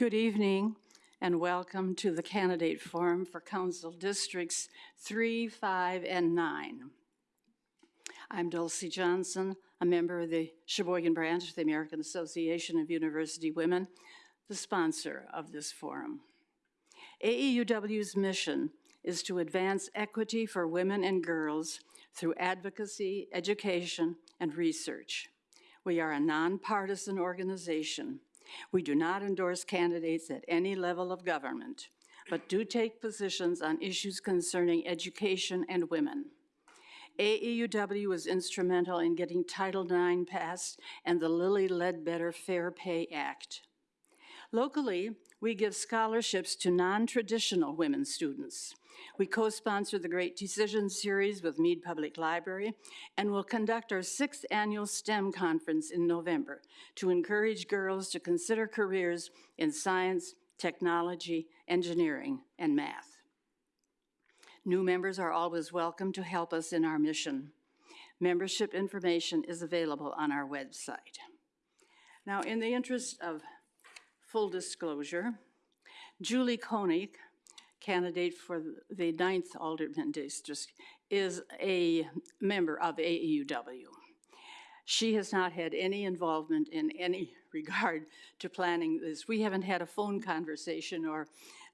Good evening and welcome to the candidate forum for Council Districts 3, 5, and 9. I'm Dulcie Johnson, a member of the Sheboygan branch of the American Association of University Women, the sponsor of this forum. AAUW's mission is to advance equity for women and girls through advocacy, education, and research. We are a nonpartisan organization. We do not endorse candidates at any level of government, but do take positions on issues concerning education and women. AAUW was instrumental in getting Title IX passed and the Lilly Ledbetter Fair Pay Act. Locally, we give scholarships to non-traditional women students. We co-sponsor the Great Decision Series with Mead Public Library and will conduct our sixth annual STEM conference in November to encourage girls to consider careers in science, technology, engineering, and math. New members are always welcome to help us in our mission. Membership information is available on our website. Now, in the interest of full disclosure, Julie Koenig, candidate for the ninth Alderman District, is a member of AAUW. She has not had any involvement in any regard to planning this. We haven't had a phone conversation or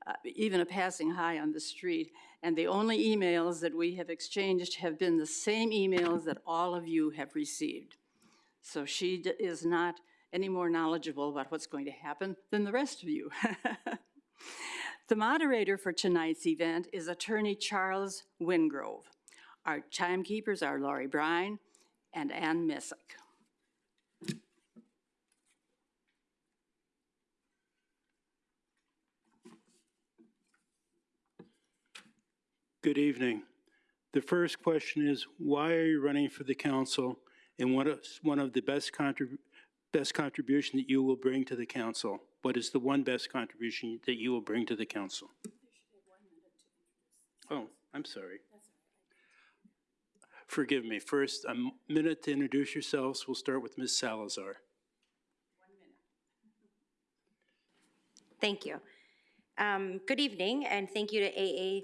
uh, even a passing hi on the street. And the only emails that we have exchanged have been the same emails that all of you have received. So she is not any more knowledgeable about what's going to happen than the rest of you. The moderator for tonight's event is Attorney Charles Wingrove. Our timekeepers are Laurie Brine and Ann Messick. Good evening. The first question is, why are you running for the council? And what is one of the best contrib, best contribution that you will bring to the council? What is the one best contribution that you will bring to the council? Oh, I'm sorry. Forgive me. First, a minute to introduce yourselves. We'll start with Ms. Salazar. Thank you. Um, Good evening, and thank you to AA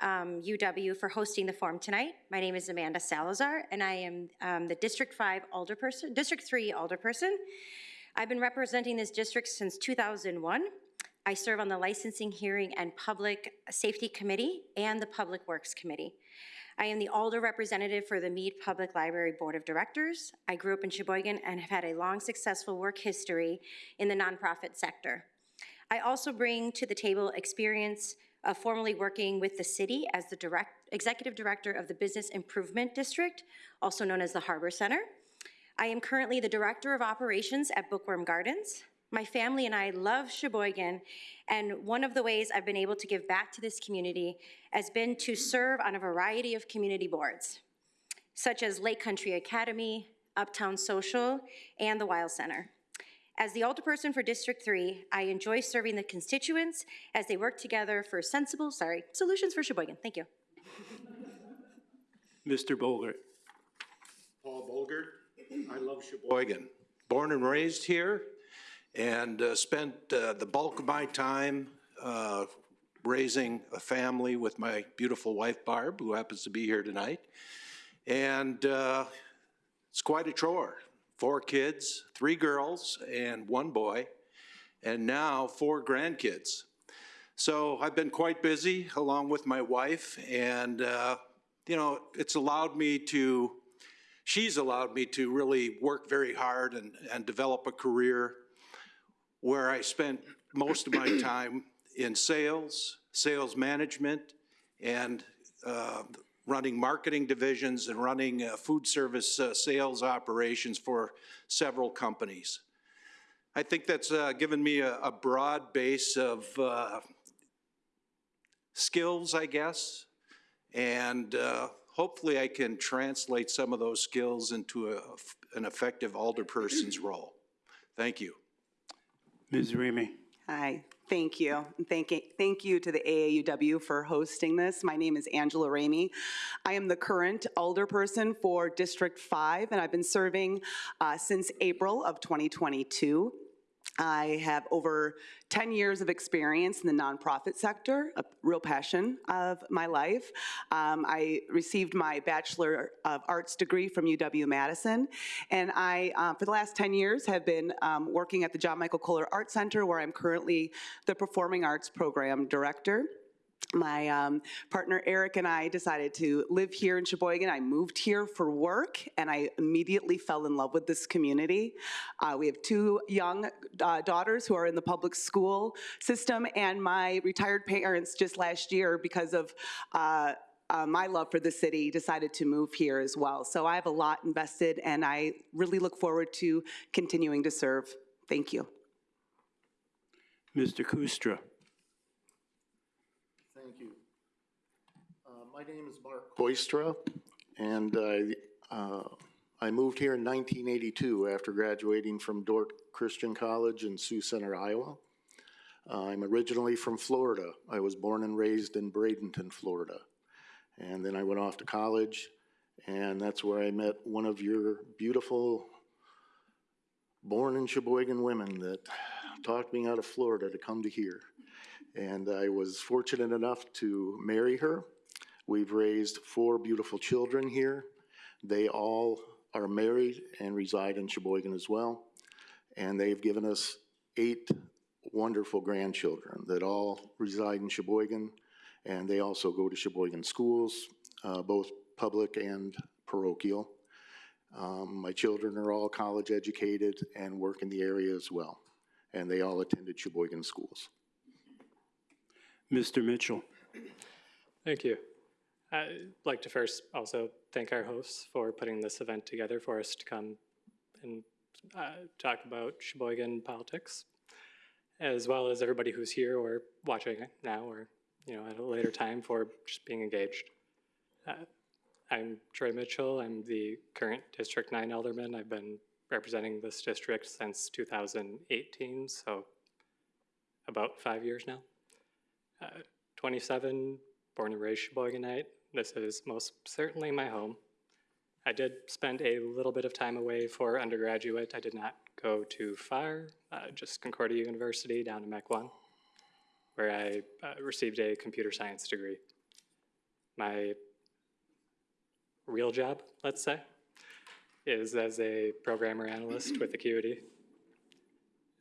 um, UW for hosting the forum tonight. My name is Amanda Salazar, and I am um, the District 5 alderperson, District 3 alderperson. I've been representing this district since 2001. I serve on the Licensing, Hearing, and Public Safety Committee and the Public Works Committee. I am the Alder representative for the Mead Public Library Board of Directors. I grew up in Sheboygan and have had a long, successful work history in the nonprofit sector. I also bring to the table experience of formerly working with the city as the direct, executive director of the Business Improvement District, also known as the Harbor Center. I am currently the director of operations at Bookworm Gardens. My family and I love Sheboygan, and one of the ways I've been able to give back to this community has been to serve on a variety of community boards, such as Lake Country Academy, Uptown Social, and the Wild Center. As the alderperson for District 3, I enjoy serving the constituents as they work together for sensible, sorry, solutions for Sheboygan. Thank you. Mr. Bogart. Paul Bolger. I love Sheboygan. Born and raised here and uh, spent uh, the bulk of my time uh, raising a family with my beautiful wife Barb, who happens to be here tonight. And uh, it's quite a chore. Four kids, three girls and one boy, and now four grandkids. So I've been quite busy along with my wife and, uh, you know, it's allowed me to she's allowed me to really work very hard and, and develop a career where I spent most of my time in sales, sales management, and uh, running marketing divisions and running uh, food service uh, sales operations for several companies. I think that's uh, given me a, a broad base of uh, skills, I guess, and uh, hopefully I can translate some of those skills into a, an effective alderperson's role. Thank you. Ms. Ramey. Hi, thank you. And Thank, thank you to the AAUW for hosting this. My name is Angela Ramey. I am the current alderperson for District 5, and I've been serving uh, since April of 2022. I have over 10 years of experience in the nonprofit sector, a real passion of my life. Um, I received my Bachelor of Arts degree from UW-Madison, and I, uh, for the last 10 years, have been um, working at the John Michael Kohler Art Center, where I'm currently the Performing Arts Program Director my um, partner Eric and I decided to live here in Sheboygan. I moved here for work and I immediately fell in love with this community. Uh, we have two young uh, daughters who are in the public school system and my retired parents just last year because of uh, uh, my love for the city decided to move here as well. So I have a lot invested and I really look forward to continuing to serve. Thank you. Mr. Kustra. Thank you. Uh, My name is Mark Koistra, and I, uh, I moved here in 1982 after graduating from Dordt Christian College in Sioux Center, Iowa. Uh, I'm originally from Florida. I was born and raised in Bradenton, Florida. And then I went off to college, and that's where I met one of your beautiful born in Sheboygan women that talked me out of Florida to come to here. And I was fortunate enough to marry her. We've raised four beautiful children here. They all are married and reside in Sheboygan as well. And they've given us eight wonderful grandchildren that all reside in Sheboygan. And they also go to Sheboygan schools, uh, both public and parochial. Um, My children are all college educated and work in the area as well. And they all attended Sheboygan schools. Mr. Mitchell. Thank you. I'd like to first also thank our hosts for putting this event together for us to come and uh, talk about Sheboygan politics, as well as everybody who's here or watching now or, you know, at a later time for just being engaged. Uh, I'm Troy Mitchell. I'm the current District 9 alderman. I've been representing this district since 2018, so about five years now. Uh, 27, born and raised Sheboyganite. This is most certainly my home. I did spend a little bit of time away for undergraduate. I did not go too far, uh, just Concordia University down in 1, where I uh, received a computer science degree. My real job, let's say, is as a programmer analyst with Acuity.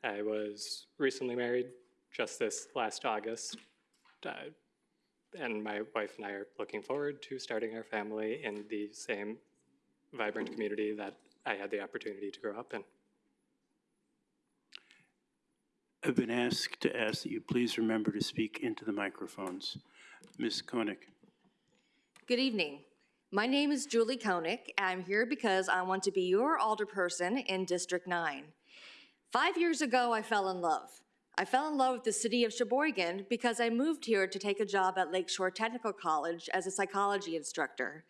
I was recently married just this last August, uh, and my wife and I are looking forward to starting our family in the same vibrant community that I had the opportunity to grow up in. I've been asked to ask that you please remember to speak into the microphones. Ms. Koenig. Good evening. My name is Julie Koenig. I'm here because I want to be your alderperson in District 9. Five years ago, I fell in love. I fell in love with the city of Sheboygan because I moved here to take a job at Lakeshore Technical College as a psychology instructor.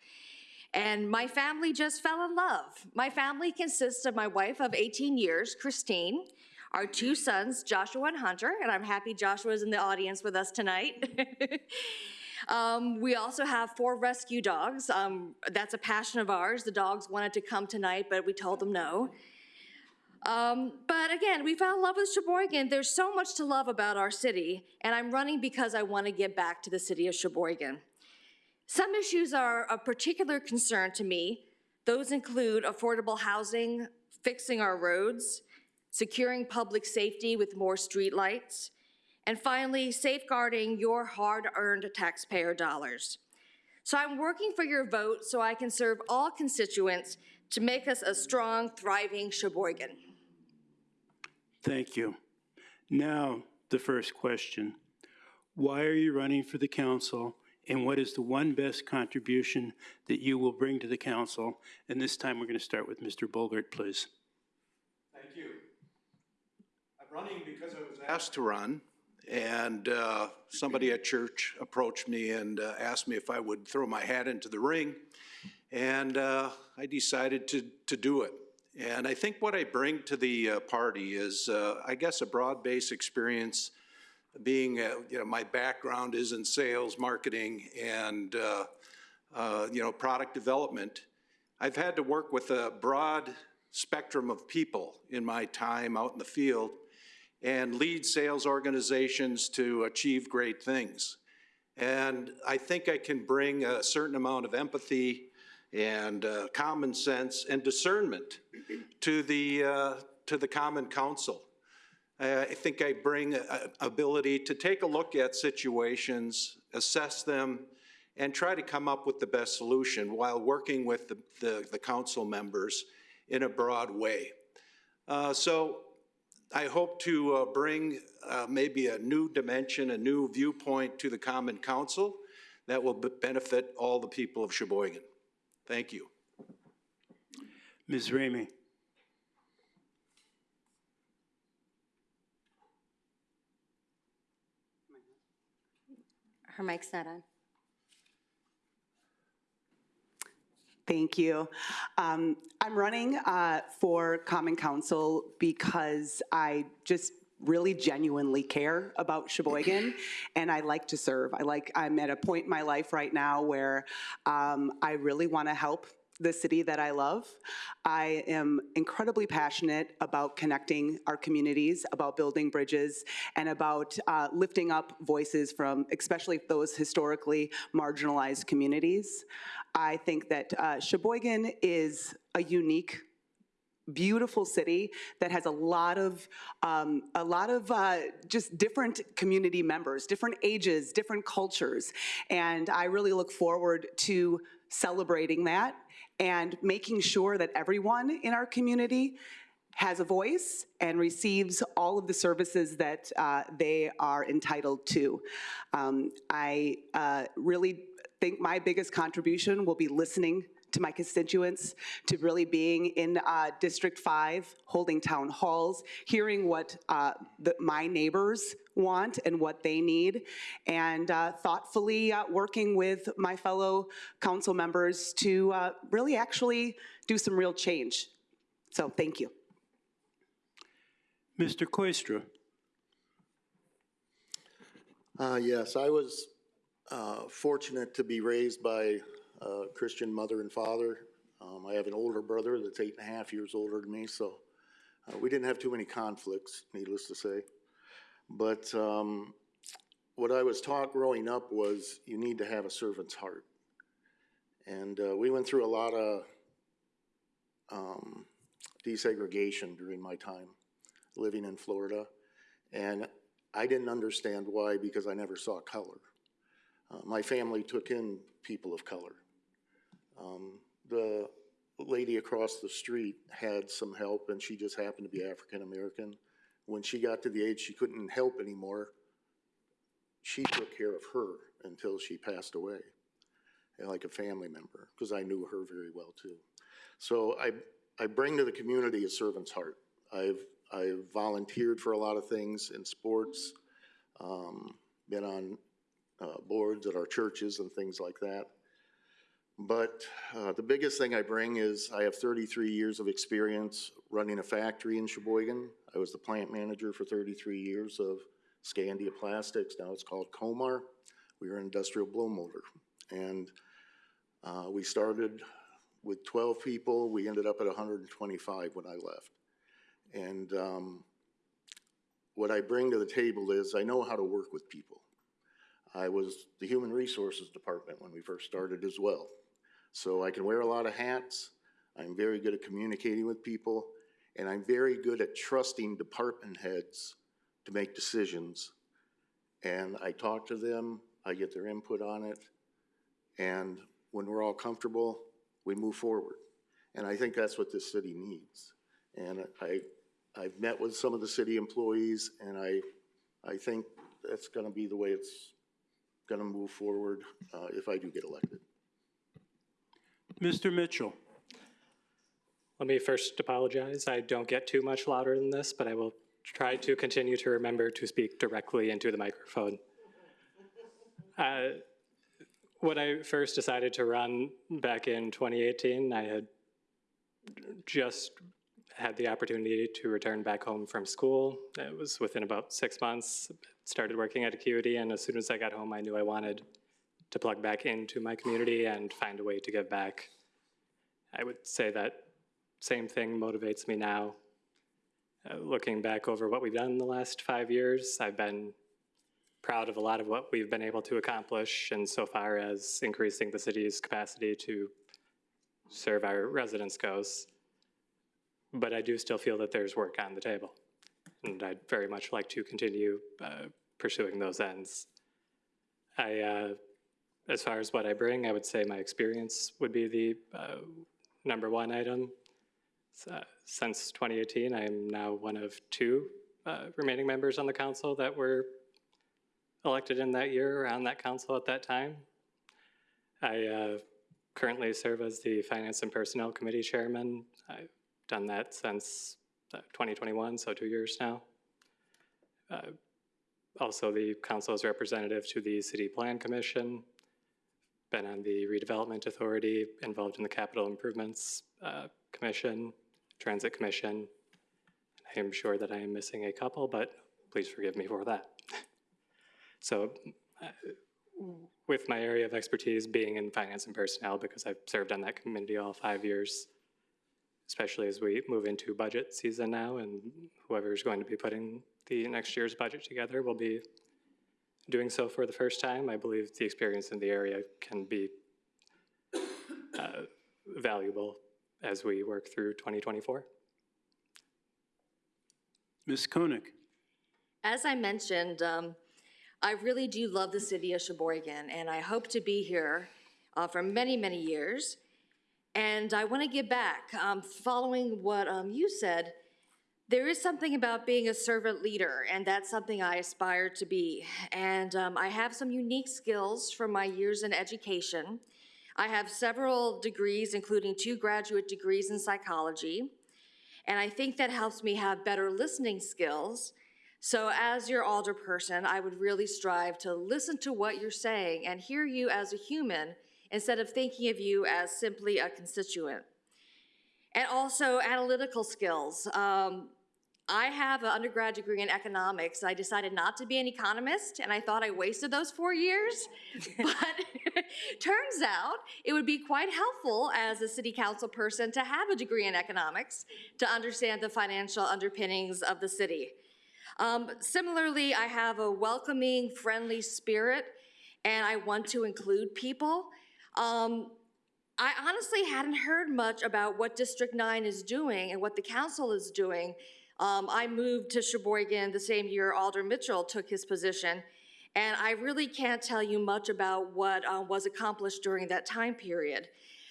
And my family just fell in love. My family consists of my wife of 18 years, Christine, our two sons, Joshua and Hunter, and I'm happy Joshua is in the audience with us tonight. Um, we also have four rescue dogs. Um, that's a passion of ours. The dogs wanted to come tonight, but we told them no. Um, but again, we fell in love with Sheboygan. There's so much to love about our city, and I'm running because I want to get back to the city of Sheboygan. Some issues are of particular concern to me. Those include affordable housing, fixing our roads, securing public safety with more streetlights, and finally, safeguarding your hard-earned taxpayer dollars. So I'm working for your vote so I can serve all constituents to make us a strong, thriving Sheboygan. Thank you. Now, the first question. Why are you running for the council, and what is the one best contribution that you will bring to the council? And this time, we're going to start with Mr. Bulgart, please. Thank you. I'm running because I was asked to run, and uh, somebody at church approached me and uh, asked me if I would throw my hat into the ring, and uh, I decided to, to do it. And I think what I bring to the uh, party is, uh, I guess, a broad-based experience being, uh, you know, my background is in sales, marketing, and, uh, uh, you know, product development. I've had to work with a broad spectrum of people in my time out in the field, and lead sales organizations to achieve great things. And I think I can bring a certain amount of empathy and uh, common sense and discernment to the, uh, to the common council. I think I bring a- a ability to take a look at situations, assess them, and try to come up with the best solution while working with the, the, the council members in a broad way. Uh, So I hope to uh, bring uh, maybe a new dimension, a new viewpoint to the common council that will benefit all the people of Sheboygan. Thank you. Ms. Ramey? Her mic's not on. Thank you. Um, I'm running uh, for Common Council because I just really genuinely care about Sheboygan, and I like to serve. I like, I'm at a point in my life right now where um, I really want to help the city that I love. I am incredibly passionate about connecting our communities, about building bridges, and about uh, lifting up voices from especially those historically marginalized communities. I think that uh, Sheboygan is a unique beautiful city that has a lot of um, a lot of uh, just different community members, different ages, different cultures, and I really look forward to celebrating that and making sure that everyone in our community has a voice and receives all of the services that uh, they are entitled to. Um, I uh, really think my biggest contribution will be listening to my constituents, to really being in uh, District 5, holding town halls, hearing what uh, the, my neighbors want and what they need, and uh, thoughtfully uh, working with my fellow council members to uh, really actually do some real change. So thank you. Mr. Koistra? Uh, yes, I was, uh, fortunate to be raised by Christian mother and father. Um, I have an older brother that's eight and a half years older than me, so, uh, we didn't have too many conflicts, needless to say. But, um, what I was taught growing up was you need to have a servant's heart. And, uh, we went through a lot of, um, desegregation during my time living in Florida. And I didn't understand why because I never saw color. Uh, my family took in people of color. Um, the lady across the street had some help and she just happened to be African American. When she got to the age she couldn't help anymore, she took care of her until she passed away, like a family member, because I knew her very well too. So I, I bring to the community a servant's heart. I've, I've volunteered for a lot of things in sports, um, been on, uh, boards at our churches and things like that. But, uh, the biggest thing I bring is I have thirty-three years of experience running a factory in Sheboygan. I was the plant manager for thirty-three years of Scandia Plastics, now it's called Comar. We were an industrial blow molded. And, uh, we started with twelve people, we ended up at hundred and twenty-five when I left. And um, what I bring to the table is I know how to work with people. I was the Human Resources Department when we first started as well. So I can wear a lot of hats. I'm very good at communicating with people, and I'm very good at trusting department heads to make decisions. And I talk to them, I get their input on it, and when we're all comfortable, we move forward. And I think that's what this city needs. And I, I've met with some of the city employees, and I, I think that's gonna be the way it's gonna move forward, uh, if I do get elected. Mr. Mitchell? Let me first apologize. I don't get too much louder than this, but I will try to continue to remember to speak directly into the microphone. Uh, When I first decided to run back in 2018, I had just had the opportunity to return back home from school. It was within about six months, started working at Acuity, and as soon as I got home, I knew I wanted to plug back into my community and find a way to give back. I would say that same thing motivates me now. uh, looking back over what we've done in the last five years, I've been proud of a lot of what we've been able to accomplish insofar as increasing the city's capacity to serve our residents goes. But I do still feel that there's work on the table. And I'd very much like to continue uh, pursuing those ends. I, uh, as far as what I bring, I would say my experience would be the uh, number one item. Uh, Since 2018, I am now one of two uh, remaining members on the council that were elected in that year or on that council at that time. I uh, currently serve as the Finance and Personnel Committee Chairman. I've done that since uh, 2021, so two years now. Also, the council's representative to the City Plan Commission, been on the Redevelopment Authority, involved in the Capital Improvements uh, Commission, Transit Commission. I am sure that I am missing a couple, but please forgive me for that. So uh, with my area of expertise being in finance and personnel, because I've served on that committee all five years, especially as we move into budget season now, and whoever's going to be putting the next year's budget together will be doing so for the first time. I believe the experience in the area can be uh, valuable as we work through 2024. Ms. Koenig? As I mentioned, um, I really do love the city of Sheboygan, and I hope to be here uh, for many, many years. And I want to give back. Um, following what um, you said, there is something about being a servant leader, and that's something I aspire to be. And um, I have some unique skills from my years in education. I have several degrees, including two graduate degrees in psychology. And I think that helps me have better listening skills. So as your alderperson, I would really strive to listen to what you're saying and hear you as a human instead of thinking of you as simply a constituent. And also analytical skills. Um, I have an undergrad degree in economics. I decided not to be an economist, and I thought I wasted those four years. but turns out it would be quite helpful as a city council person to have a degree in economics to understand the financial underpinnings of the city. Um, similarly, I have a welcoming, friendly spirit, and I want to include people. Um, I honestly hadn't heard much about what District 9 is doing and what the council is doing. Um, I moved to Sheboygan the same year Alder Mitchell took his position, and I really can't tell you much about what uh, was accomplished during that time period.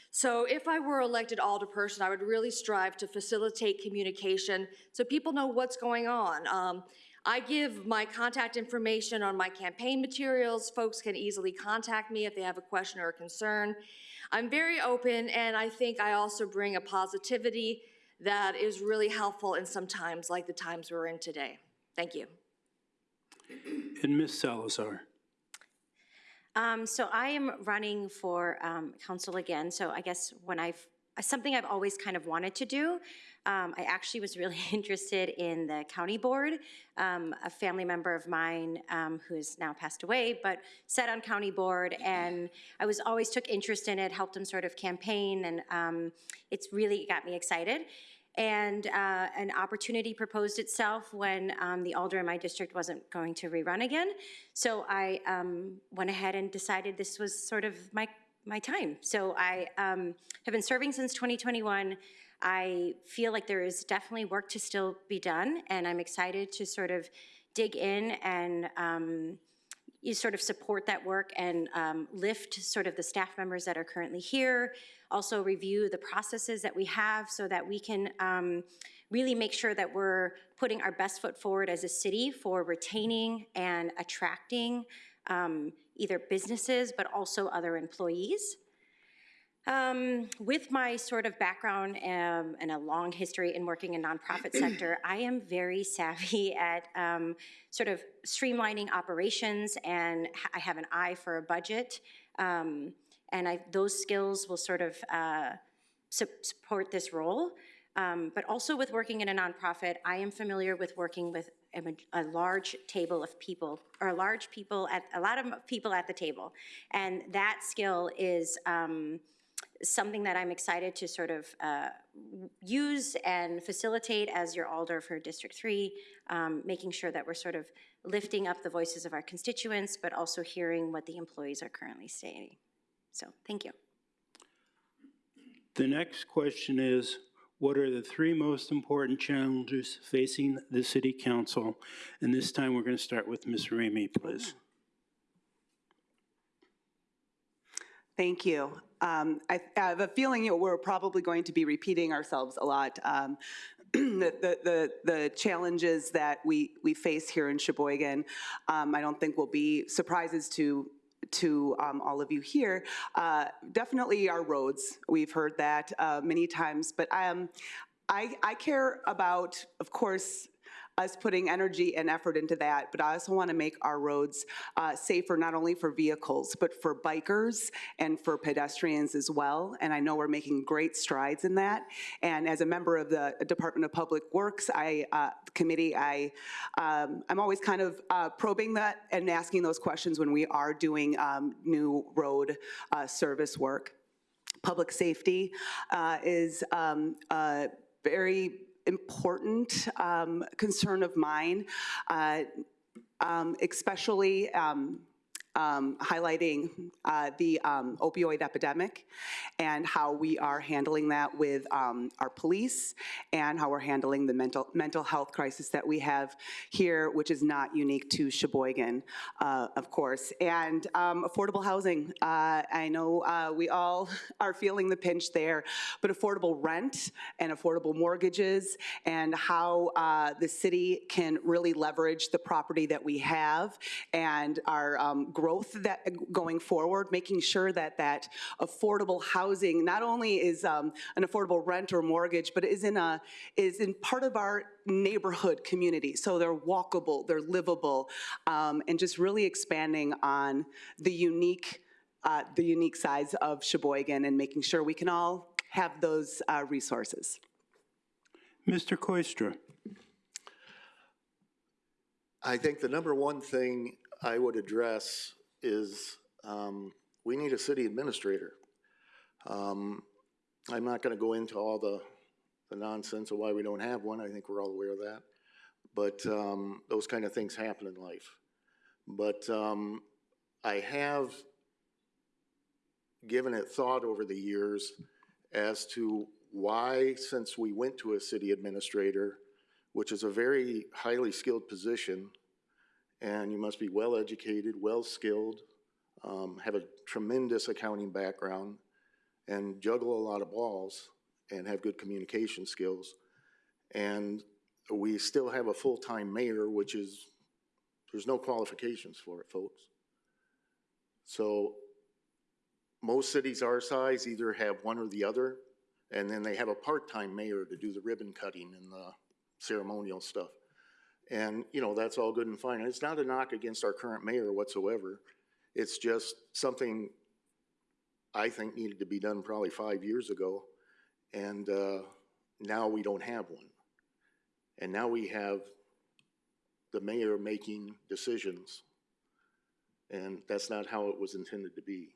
So if I were elected alderperson, I would really strive to facilitate communication so people know what's going on. Um, I give my contact information on my campaign materials. Folks can easily contact me if they have a question or a concern. I'm very open, and I think I also bring a positivity that is really helpful in some times like the times we're in today. Thank you. And Ms. Salazar? Um, so I am running for um, council again. So I guess when I've something I've always kind of wanted to do. Um, I actually was really interested in the county board. Um, a family member of mine um, who has now passed away, but sat on county board, and I was always took interest in it. Helped him sort of campaign, and um, it's really got me excited and uh, an opportunity proposed itself when um, the alder in my district wasn't going to rerun again. So I um, went ahead and decided this was sort of my my time. So I have been serving since 2021. I feel like there is definitely work to still be done, and I'm excited to sort of dig in and um, you sort of support that work and um, lift sort of the staff members that are currently here, also review the processes that we have so that we can um, really make sure that we're putting our best foot forward as a city for retaining and attracting um, either businesses but also other employees. Um, with my sort of background um, and a long history in working in nonprofit sector, I am very savvy at um, sort of streamlining operations, and I have an eye for a budget. Um, and I, those skills will sort of uh, su support this role. Um, but also with working in a nonprofit, I am familiar with working with a, a, large table of people, or a large people at a lot of people at the table, and that skill is um, something that I'm excited to sort of uh, use and facilitate as your alder for District 3, um, making sure that we're sort of lifting up the voices of our constituents, but also hearing what the employees are currently saying. So, thank you. The next question is, what are the three most important challenges facing the city council? And this time, we're going to start with Ms. Ramey, please. Thank you. Um, I I have a feeling you know, we're probably going to be repeating ourselves a lot. Um, The the- the the challenges that we we face here in Sheboygan, um, I don't think will be surprises to to um, all of you here. Uh, Definitely our roads, we've heard that uh, many times, but um, I I care about, of course, us putting energy and effort into that, but I also want to make our roads uh, safer, not only for vehicles, but for bikers and for pedestrians as well. And I know we're making great strides in that. And as a member of the Department of Public Works, I, uh, committee, I, um, I'm always kind of uh, probing that and asking those questions when we are doing um, new road uh, service work public safety uh, is um, very important um, concern of mine, uh, um, especially um, um, highlighting uh, the um, opioid epidemic and how we are handling that with um, our police and how we're handling the mental mental health crisis that we have here, which is not unique to Sheboygan, uh, of course. And um, affordable housing. Uh, I know uh, we all are feeling the pinch there, but affordable rent and affordable mortgages and how uh, the city can really leverage the property that we have and our um, growth that going forward, making sure that that affordable housing not only is um, an affordable rent or mortgage, but is in a is in part of our neighborhood community. So they're walkable, they're livable, um, and just really expanding on the unique uh, the unique size of Sheboygan and making sure we can all have those uh, resources. Mr. Koistra. I think the number one thing I would address is um, we need a city administrator. Um, I'm not going to go into all the, the nonsense of why we don't have one. I think we're all aware of that. But um, those kind of things happen in life. But um, I have given it thought over the years as to why, since we went to a city administrator, which is a very highly skilled position, and you must be well-educated, well-skilled, um, have a tremendous accounting background, and juggle a lot of balls, and have good communication skills. And we still have a full-time mayor, which is, there's no qualifications for it, folks. So most cities our size either have one or the other, and then they have a part-time mayor to do the ribbon cutting and the ceremonial stuff. And, you know, that's all good and fine. And it's not a knock against our current mayor whatsoever. It's just something I think needed to be done probably five years ago. And uh, now we don't have one. And now we have the mayor making decisions. And that's not how it was intended to be.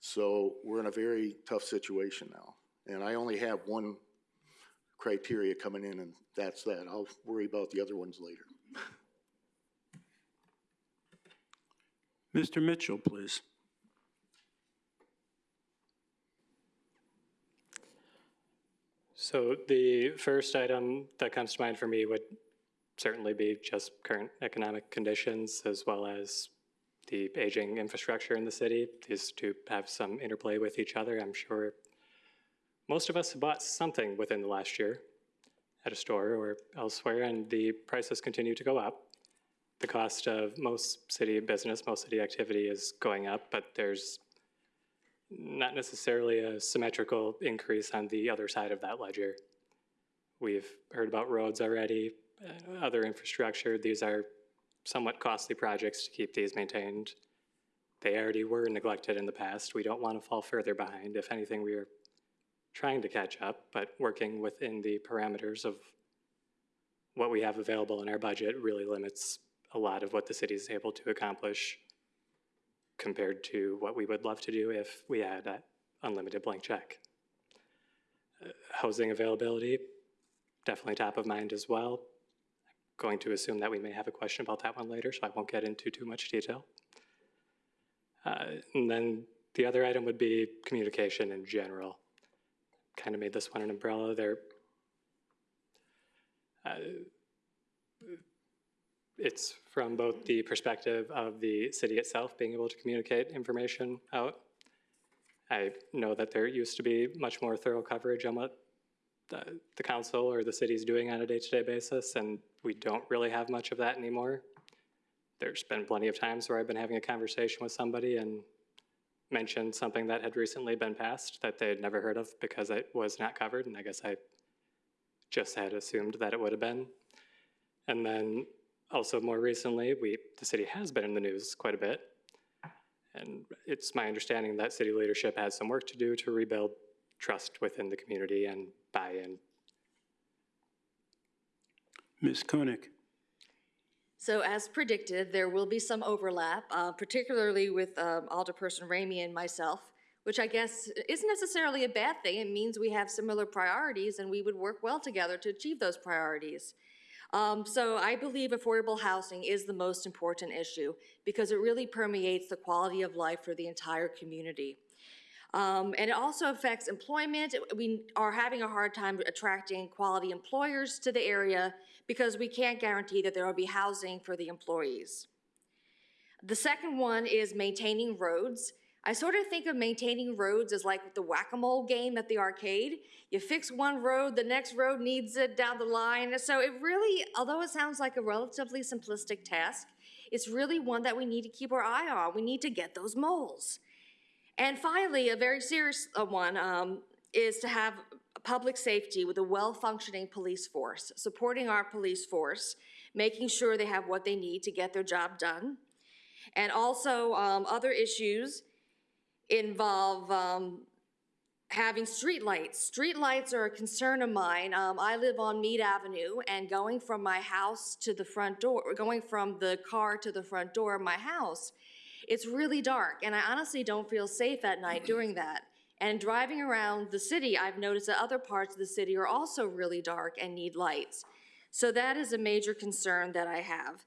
So we're in a very tough situation now. And I only have one criteria coming in, and that's that. I'll worry about the other ones later. Mr. Mitchell, please. So the first item that comes to mind for me would certainly be just current economic conditions as well as the aging infrastructure in the city. These two have some interplay with each other. I'm sure most of us have bought something within the last year at a store or elsewhere, and the prices continue to go up. The cost of most city business, most city activity is going up, but there's not necessarily a symmetrical increase on the other side of that ledger. We've heard about roads already, uh, other infrastructure. These are somewhat costly projects to keep these maintained. They already were neglected in the past. We don't want to fall further behind. If anything, we are trying to catch up, but working within the parameters of what we have available in our budget really limits a lot of what the city is able to accomplish compared to what we would love to do if we had an unlimited blank check. Uh, Housing availability, definitely top of mind as well. Going to assume that we may have a question about that one later, so I won't get into too much detail. Uh, And then the other item would be communication in general. Kind of made this one an umbrella. There, uh, it's from both the perspective of the city itself being able to communicate information out. I know that there used to be much more thorough coverage on what the, the council or the city is doing on a day-to-day basis, and we don't really have much of that anymore. There's been plenty of times where I've been having a conversation with somebody and mentioned something that had recently been passed that they had never heard of because it was not covered, and I guess I just had assumed that it would have been. And then also more recently, we, the city has been in the news quite a bit. And it's my understanding that city leadership has some work to do to rebuild trust within the community and buy-in. Ms. Koenig? So as predicted, there will be some overlap, uh, particularly with um, Alderperson Ramey and myself, which I guess isn't necessarily a bad thing. It means we have similar priorities and we would work well together to achieve those priorities. Um, so I believe affordable housing is the most important issue because it really permeates the quality of life for the entire community. Um, and it also affects employment. We are having a hard time attracting quality employers to the area because we can't guarantee that there will be housing for the employees. The second one is maintaining roads. I sort of think of maintaining roads as like the whack-a-mole game at the arcade. You fix one road, the next road needs it down the line. So it really, although it sounds like a relatively simplistic task, it's really one that we need to keep our eye on. We need to get those moles. And finally, a very serious uh, one um, is to have public safety with a well-functioning police force, supporting our police force, making sure they have what they need to get their job done. And also, um, other issues involve um, having streetlights. Streetlights are a concern of mine. Um, I live on Mead Avenue, and going from my house to the front door, going from the car to the front door of my house, it's really dark, and I honestly don't feel safe at night doing that. And driving around the city, I've noticed that other parts of the city are also really dark and need lights. So that is a major concern that I have.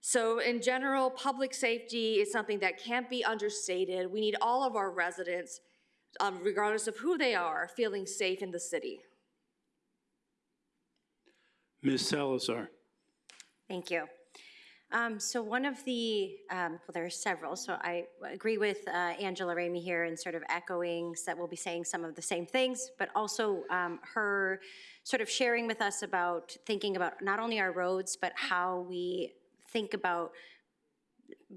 So in general, public safety is something that can't be understated. We need all of our residents, um, regardless of who they are, feeling safe in the city. Ms. Salazar? Thank you. Um, so one of the, um, well, there are several, so I agree with uh, Angela Ramey here and sort of echoing that we'll be saying some of the same things, but also um, her sort of sharing with us about thinking about not only our roads, but how we think about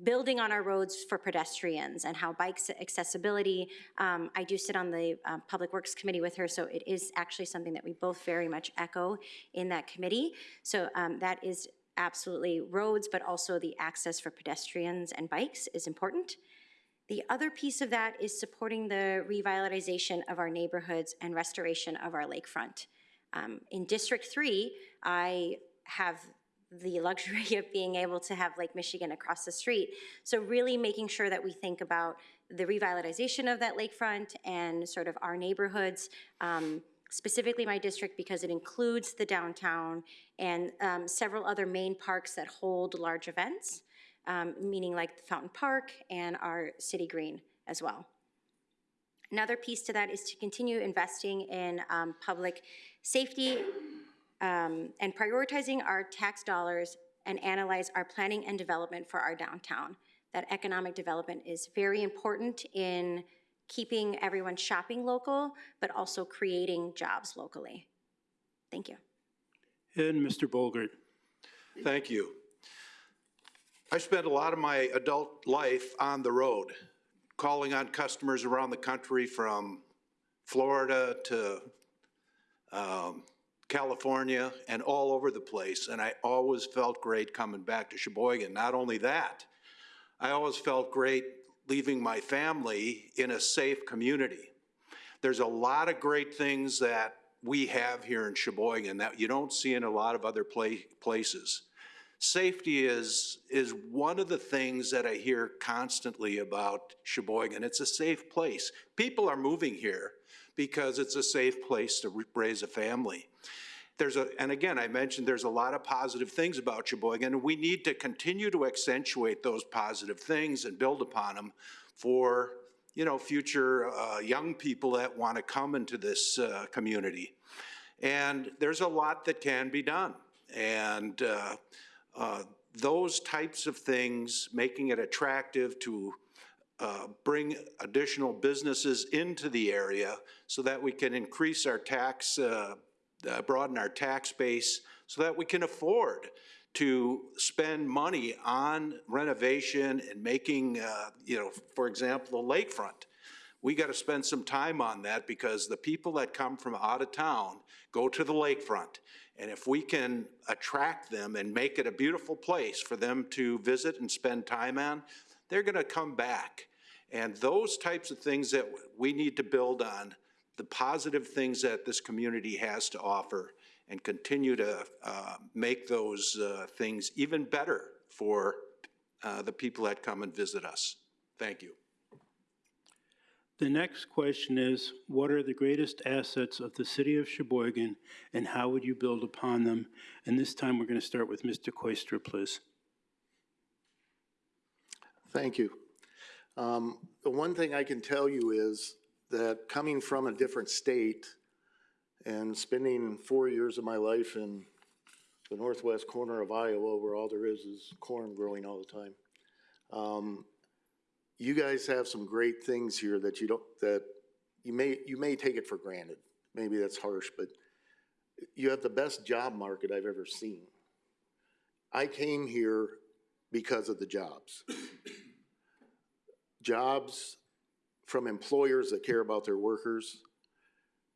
building on our roads for pedestrians and how bikes accessibility. Um, I do sit on the uh, Public Works Committee with her, so it is actually something that we both very much echo in that committee. So um, that is absolutely roads, but also the access for pedestrians and bikes is important. The other piece of that is supporting the revitalization of our neighborhoods and restoration of our lakefront. Um, in District 3, I have the luxury of being able to have Lake Michigan across the street. So really making sure that we think about the revitalization of that lakefront and sort of our neighborhoods, um, specifically my district because it includes the downtown and um, several other main parks that hold large events, um, meaning like the Fountain Park and our City Green as well. Another piece to that is to continue investing in um, public safety um, and prioritizing our tax dollars and analyze our planning and development for our downtown. That economic development is very important in keeping everyone shopping local, but also creating jobs locally. Thank you. And Mr. Bolgert? Thank you. I spent a lot of my adult life on the road, calling on customers around the country from Florida to um, California and all over the place. And I always felt great coming back to Sheboygan. Not only that, I always felt great leaving my family in a safe community. There's a lot of great things that we have here in Sheboygan that you don't see in a lot of other pla- places. Safety is, is one of the things that I hear constantly about Sheboygan. It's a safe place. People are moving here because it's a safe place to raise a family. There's a, and again, I mentioned there's a lot of positive things about Sheboygan, and we need to continue to accentuate those positive things and build upon them for, you know, future uh, young people that want to come into this uh, community. And there's a lot that can be done. And uh, uh, those types of things, making it attractive to uh, bring additional businesses into the area so that we can increase our tax, uh, uh, broaden our tax base, so that we can afford to spend money on renovation and making, uh, you know, for example, the lakefront. We got to spend some time on that because the people that come from out of town go to the lakefront. And if we can attract them and make it a beautiful place for them to visit and spend time on, they're going to come back. And those types of things that we need to build on, the positive things that this community has to offer, and continue to uh, make those uh, things even better for uh, the people that come and visit us. Thank you. The next question is, what are the greatest assets of the city of Sheboygan, and how would you build upon them? And this time, we're going to start with Mr. Koister, please. Thank you. Um, The one thing I can tell you is that coming from a different state and spending four years of my life in the northwest corner of Iowa, where all there is is corn growing all the time, um, you guys have some great things here that you don't, that you may, you may take it for granted. Maybe that's harsh, but you have the best job market I've ever seen. I came here because of the jobs. Jobs from employers that care about their workers.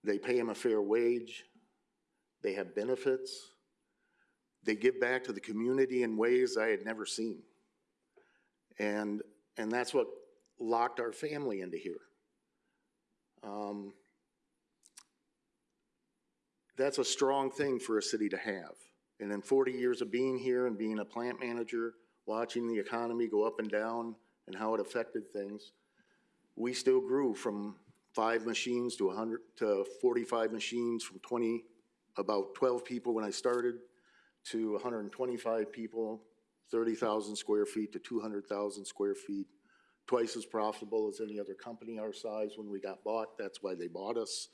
They pay them a fair wage. They have benefits. They give back to the community in ways I had never seen. And, and that's what locked our family into here. Um, that's a strong thing for a city to have. And in 40 years of being here and being a plant manager, watching the economy go up and down and how it affected things, we still grew from five machines to 100 to 45 machines, from 20, about 12 people when I started, to 125 people, 30,000 square feet to 200,000 square feet, twice as profitable as any other company our size when we got bought. That's why they bought us,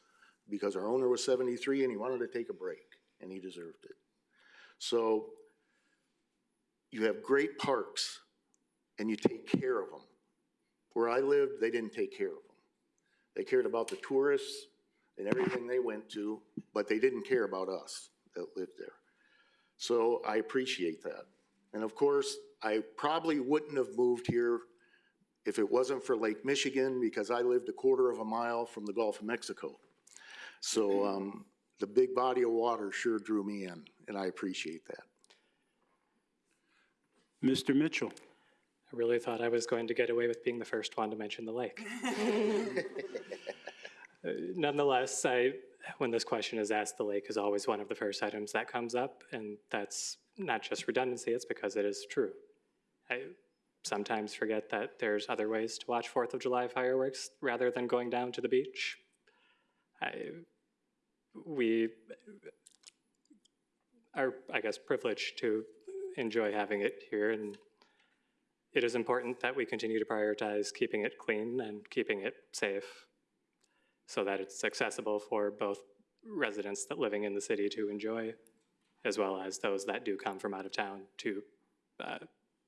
because our owner was 73 and he wanted to take a break, and he deserved it. So you have great parks, and you take care of them. Where I lived, they didn't take care of them. They cared about the tourists and everything they went to, but they didn't care about us that lived there. So I appreciate that. And of course, I probably wouldn't have moved here if it wasn't for Lake Michigan, because I lived a quarter of a mile from the Gulf of Mexico. So um, the big body of water sure drew me in, and I appreciate that. Mr. Mitchell. I really thought I was going to get away with being the first one to mention the lake. Uh, Nonetheless, I, when this question is asked, the lake is always one of the first items that comes up, and that's not just redundancy, it's because it is true. I sometimes forget that there's other ways to watch Fourth of July fireworks rather than going down to the beach. I, we are, I guess, privileged to enjoy having it here, and it is important that we continue to prioritize keeping it clean and keeping it safe so that it's accessible for both residents that living in the city to enjoy, as well as those that do come from out of town to uh,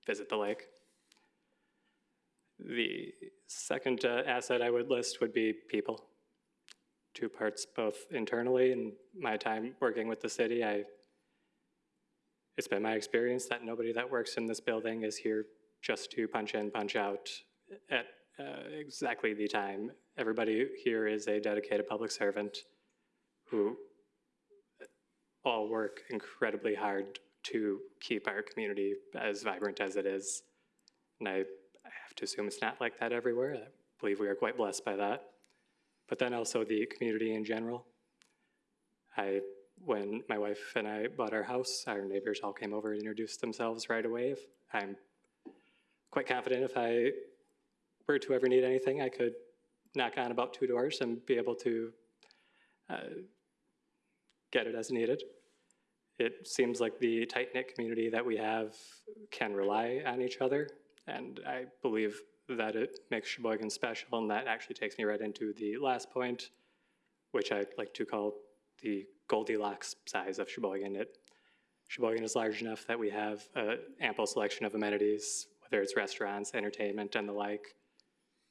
visit the lake. The second uh, asset I would list would be people. Two parts, both internally and my time working with the city. I, it's been my experience that nobody that works in this building is here just to punch in, punch out at uh, exactly the time. Everybody here is a dedicated public servant who all work incredibly hard to keep our community as vibrant as it is. And I, I have to assume it's not like that everywhere. I believe we are quite blessed by that. But then also the community in general. I when my wife and I bought our house, our neighbors all came over and introduced themselves right away. I'm quite confident if I were to ever need anything, I could knock on about two doors and be able to uh, get it as needed. It seems like the tight-knit community that we have can rely on each other, and I believe that it makes Sheboygan special, and that actually takes me right into the last point, which I'd like to call the Goldilocks size of Sheboygan. It, Sheboygan is large enough that we have an ample selection of amenities, whether it's restaurants, entertainment, and the like,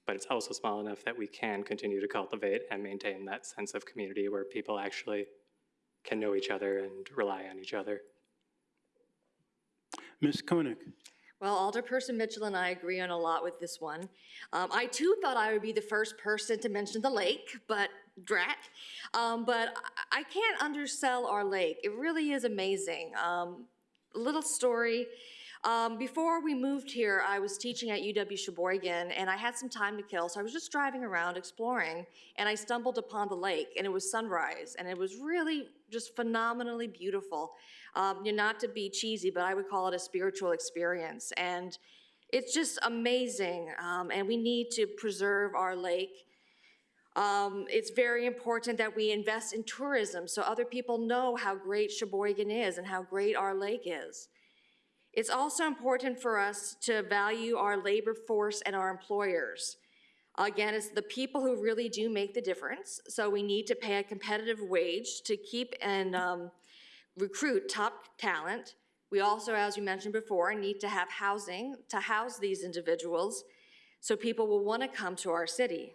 but it's also small enough that we can continue to cultivate and maintain that sense of community where people actually can know each other and rely on each other. Ms. Koenig? Well, Alderperson Mitchell and I agree on a lot with this one. Um, I too thought I would be the first person to mention the lake, but drat. Um, but I, I can't undersell our lake. It really is amazing. Um, little story. Um, before we moved here, I was teaching at UW Sheboygan, and I had some time to kill, so I was just driving around exploring, and I stumbled upon the lake, and it was sunrise, and it was really just phenomenally beautiful. Um, you know, not to be cheesy, but I would call it a spiritual experience, and it's just amazing. Um, and we need to preserve our lake. Um, it's very important that we invest in tourism so other people know how great Sheboygan is and how great our lake is. It's also important for us to value our labor force and our employers. Again, it's the people who really do make the difference, so we need to pay a competitive wage to keep and um, recruit top talent. We also, as we mentioned before, need to have housing to house these individuals so people will want to come to our city.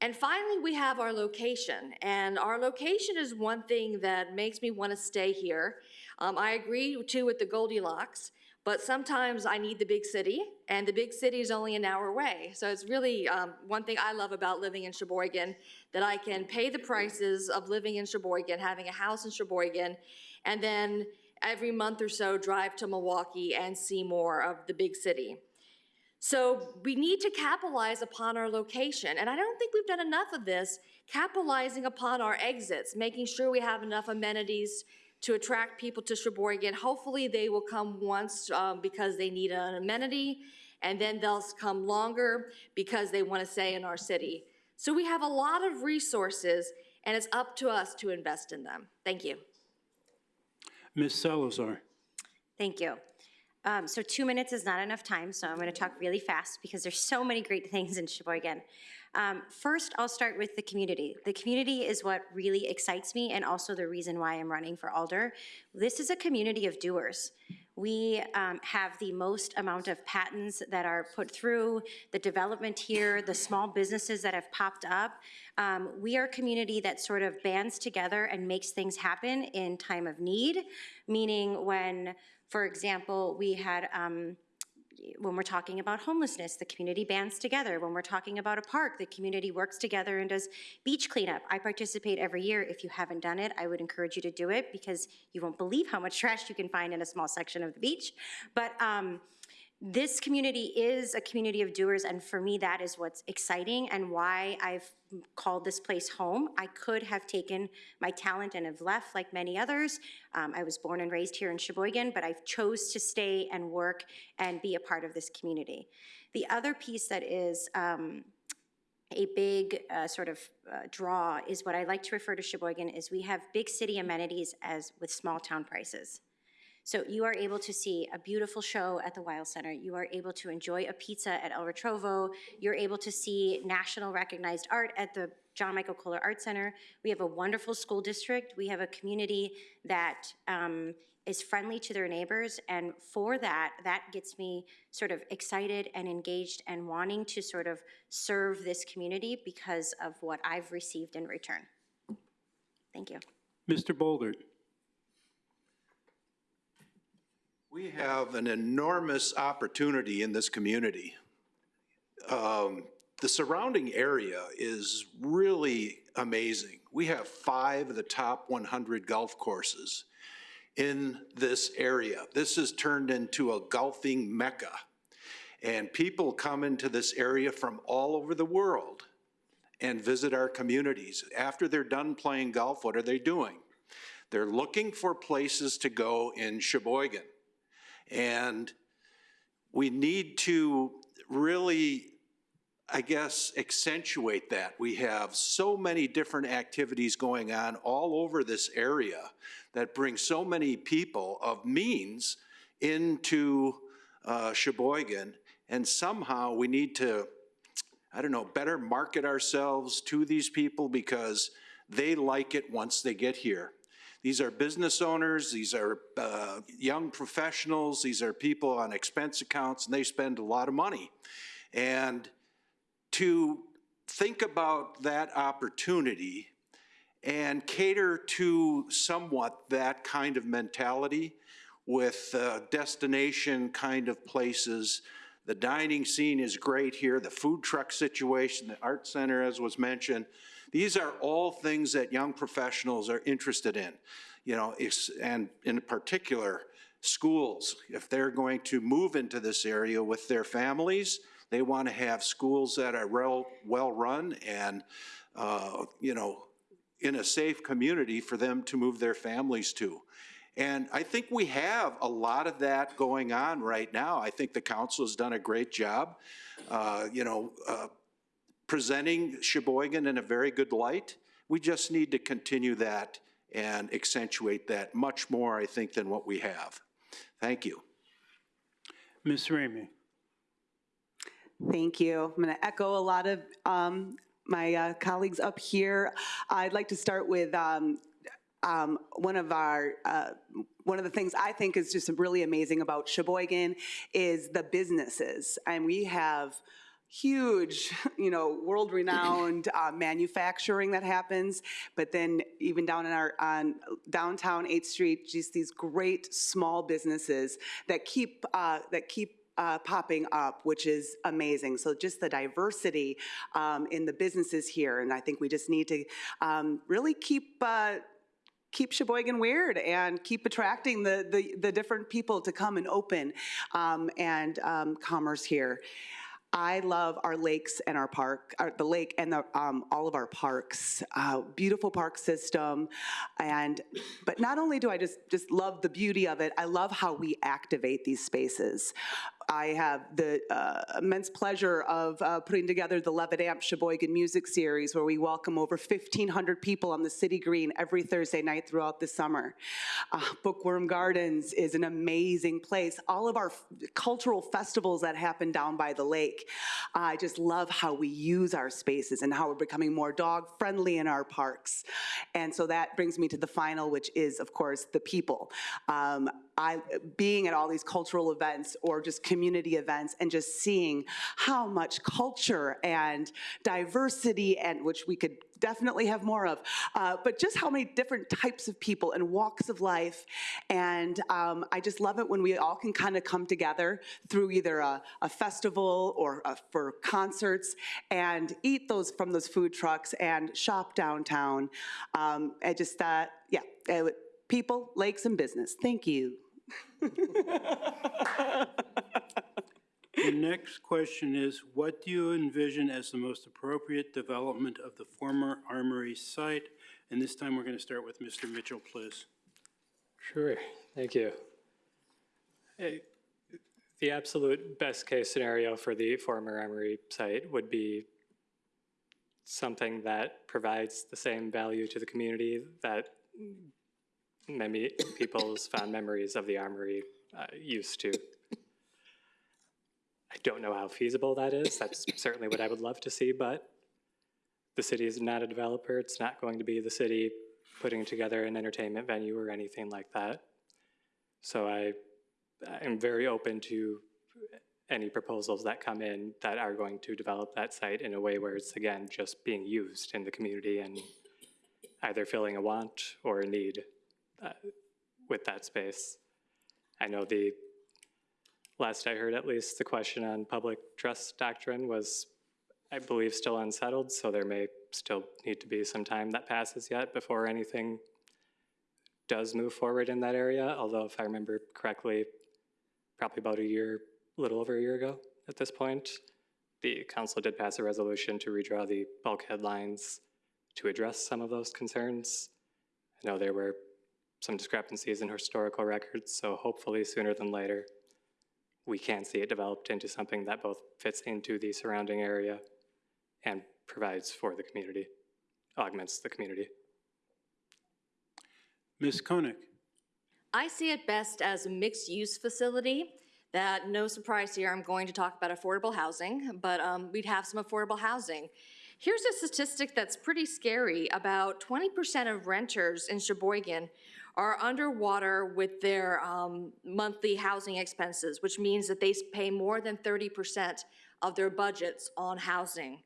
And finally, we have our location. And our location is one thing that makes me want to stay here. Um, I agree too with the Goldilocks, but sometimes I need the big city, and the big city is only an hour away. So it's really um, one thing I love about living in Sheboygan, that I can pay the prices of living in Sheboygan, having a house in Sheboygan, and then every month or so drive to Milwaukee and see more of the big city. So we need to capitalize upon our location, and I don't think we've done enough of this, capitalizing upon our exits, making sure we have enough amenities to attract people to Sheboygan. Hopefully, they will come once um, because they need an amenity, and then they'll come longer because they want to stay in our city. So we have a lot of resources, and it's up to us to invest in them. Thank you. Ms. Salazar? Thank you. Um, so two minutes is not enough time, so I'm going to talk really fast because there's so many great things in Sheboygan. Um, first, I'll start with the community. The community is what really excites me and also the reason why I'm running for Alder. This is a community of doers. We um, have the most amount of patents that are put through, the development here, the small businesses that have popped up. Um, we are a community that sort of bands together and makes things happen in time of need, meaning when, for example, we had um, when we're talking about homelessness, the community bands together. When we're talking about a park, the community works together and does beach cleanup. I participate every year. If you haven't done it, I would encourage you to do it because you won't believe how much trash you can find in a small section of the beach. But um, this community is a community of doers, and for me, that is what's exciting and why I've called this place home. I could have taken my talent and have left like many others. Um, I was born and raised here in Sheboygan, but I chose to stay and work and be a part of this community. The other piece that is um, a big uh, sort of uh, draw is what I like to refer to Sheboygan is we have big city amenities as with small town prices. So you are able to see a beautiful show at the Weill Center. You are able to enjoy a pizza at Il Ritrovo. You're able to see national recognized art at the John Michael Kohler Art Center. We have a wonderful school district. We have a community that um, is friendly to their neighbors. And for that, that gets me sort of excited and engaged and wanting to sort of serve this community because of what I've received in return. Thank you. Mr. Bolgert? We have an enormous opportunity in this community. Um, The surrounding area is really amazing. We have five of the top 100 golf courses in this area. This has turned into a golfing mecca. And people come into this area from all over the world and visit our communities. After they're done playing golf, what are they doing? They're looking for places to go in Sheboygan. And we need to really, I guess, accentuate that. We have so many different activities going on all over this area that bring so many people of means into uh, Sheboygan. And somehow we need to, I don't know, better market ourselves to these people because they like it once they get here. These are business owners, these are uh, young professionals, these are people on expense accounts, and they spend a lot of money. And to think about that opportunity and cater to somewhat that kind of mentality with uh, destination kind of places. The dining scene is great here, the food truck situation, the art center, as was mentioned. These are all things that young professionals are interested in, you know, and in particular, schools. If they're going to move into this area with their families, they want to have schools that are well, well-run and, uh, you know, in a safe community for them to move their families to. And I think we have a lot of that going on right now. I think the council has done a great job, uh, you know, uh, presenting Sheboygan in a very good light. We just need to continue that and accentuate that much more, I think, than what we have. Thank you. Ms. Ramey? Thank you. I'm going to echo a lot of um, my uh, colleagues up here. I'd like to start with um, um, one of our, uh, one of the things I think is just really amazing about Sheboygan is the businesses. And we have huge, you know, world-renowned uh, manufacturing that happens, but then even down in our, on downtown 8th Street, just these great small businesses that keep, uh, that keep uh, popping up, which is amazing. So just the diversity um, in the businesses here, and I think we just need to um, really keep uh, keep Sheboygan weird and keep attracting the the, the different people to come and open um, and um, commerce here. I love our lakes and our park, our, the lake and the, um, all of our parks. Uh, beautiful park system, and but not only do I just just love the beauty of it, I love how we activate these spaces. I have the uh, immense pleasure of uh, putting together the Levitt Amp Sheboygan Music Series, where we welcome over 1,500 people on the City Green every Thursday night throughout the summer. Uh, Bookworm Gardens is an amazing place. All of our cultural festivals that happen down by the lake. I just love how we use our spaces and how we're becoming more dog-friendly in our parks. And so that brings me to the final, which is, of course, the people. Um, I, being at all these cultural events or just community events and just seeing how much culture and diversity and which we could definitely have more of, uh, but just how many different types of people and walks of life. And um, I just love it when we all can kind of come together through either a, a festival or uh for concerts and eat those from those food trucks and shop downtown. Um, I just, uh, yeah, uh, people, lakes, and business. Thank you. The next question is, what do you envision as the most appropriate development of the former Armory site? And this time, we're going to start with Mr. Mitchell, please. Sure, thank you. Eh, The absolute best-case scenario for the former Armory site would be something that provides the same value to the community that many people's fond memories of the Armory uh, used to. I don't know how feasible that is. That's certainly what I would love to see, but the city is not a developer. It's not going to be the city putting together an entertainment venue or anything like that. So I am very open to any proposals that come in that are going to develop that site in a way where it's, again, just being used in the community and either filling a want or a need with that space. I know the, last I heard at least, the question on public trust doctrine was, I believe, still unsettled, so there may still need to be some time that passes yet before anything does move forward in that area, although if I remember correctly, probably about a year, a little over a year ago at this point, the council did pass a resolution to redraw the bulkhead lines to address some of those concerns. I know there were some discrepancies in historical records, so hopefully sooner than later, we can see it developed into something that both fits into the surrounding area and provides for the community, augments the community. Ms. Koenig? I see it best as a mixed-use facility that, no surprise here, I'm going to talk about affordable housing, but um, we'd have some affordable housing. Here's a statistic that's pretty scary. About 20% of renters in Sheboygan are underwater with their um, monthly housing expenses, which means that they pay more than 30% of their budgets on housing.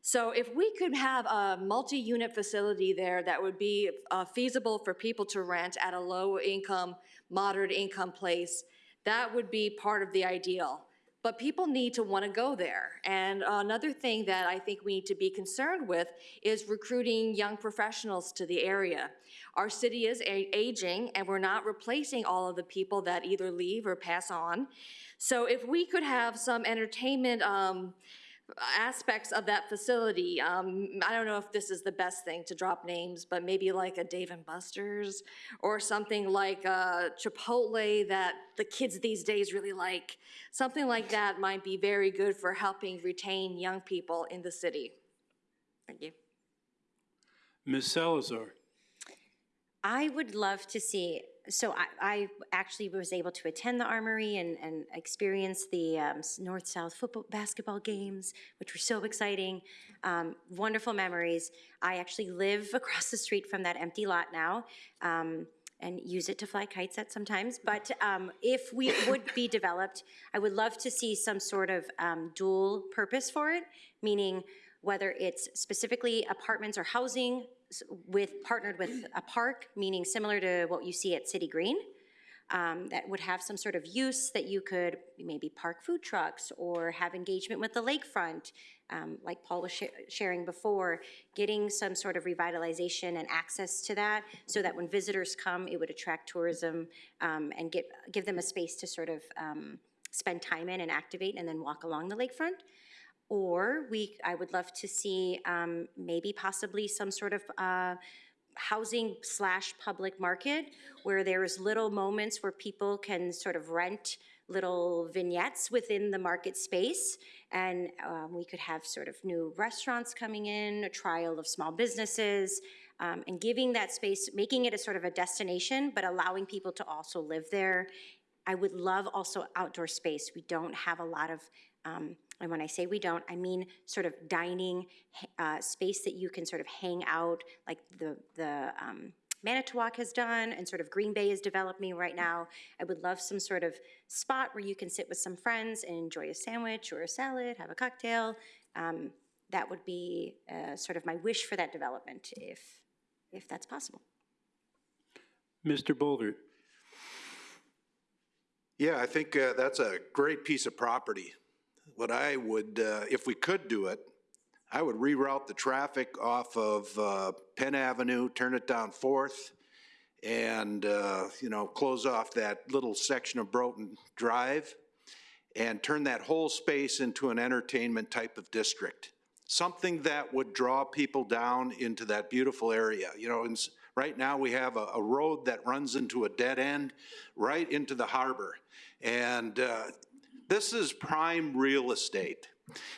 So if we could have a multi-unit facility there that would be uh, feasible for people to rent at a low-income, moderate-income place, that would be part of the ideal. But people need to want to go there. And another thing that I think we need to be concerned with is recruiting young professionals to the area. Our city is aging, and we're not replacing all of the people that either leave or pass on. So if we could have some entertainment um, aspects of that facility. Um, I don't know if this is the best thing to drop names, but maybe like a Dave and Buster's or something like a Chipotle that the kids these days really like. Something like that might be very good for helping retain young people in the city. Thank you. Ms. Salazar? I would love to see, so I, I actually was able to attend the Armory and, and experience the um, North-South football, basketball games, which were so exciting. Um, Wonderful memories. I actually live across the street from that empty lot now. um, and use it to fly kites at sometimes. But um, if we would be developed, I would love to see some sort of um, dual purpose for it, meaning whether it's specifically apartments or housing with, partnered with a park, meaning similar to what you see at City Green, um, that would have some sort of use that you could maybe park food trucks or have engagement with the lakefront, um, like Paul was sha- sharing before, getting some sort of revitalization and access to that so that when visitors come, it would attract tourism um, and get, give them a space to sort of um, spend time in and activate and then walk along the lakefront. Or we, I would love to see um, maybe possibly some sort of uh, housing slash public market where there's little moments where people can sort of rent little vignettes within the market space. And um, we could have sort of new restaurants coming in, a trial of small businesses, um, and giving that space, making it a sort of a destination, but allowing people to also live there. I would love also outdoor space. We don't have a lot of, um, and when I say we don't, I mean sort of dining, uh, space that you can sort of hang out, like the, the, um, Manitowoc has done and sort of Green Bay is developing right now. I would love some sort of spot where you can sit with some friends and enjoy a sandwich or a salad, have a cocktail. Um, that would be, uh, sort of my wish for that development, if, if that's possible. Mr. Bolgert? Yeah, I think uh, that's a great piece of property. What I would, uh, if we could do it, I would reroute the traffic off of uh, Penn Avenue, turn it down Fourth, and, uh, you know, close off that little section of Broughton Drive, and turn that whole space into an entertainment type of district. Something that would draw people down into that beautiful area. You know, right now, we have a, a road that runs into a dead end, right into the harbor. And uh, this is prime real estate.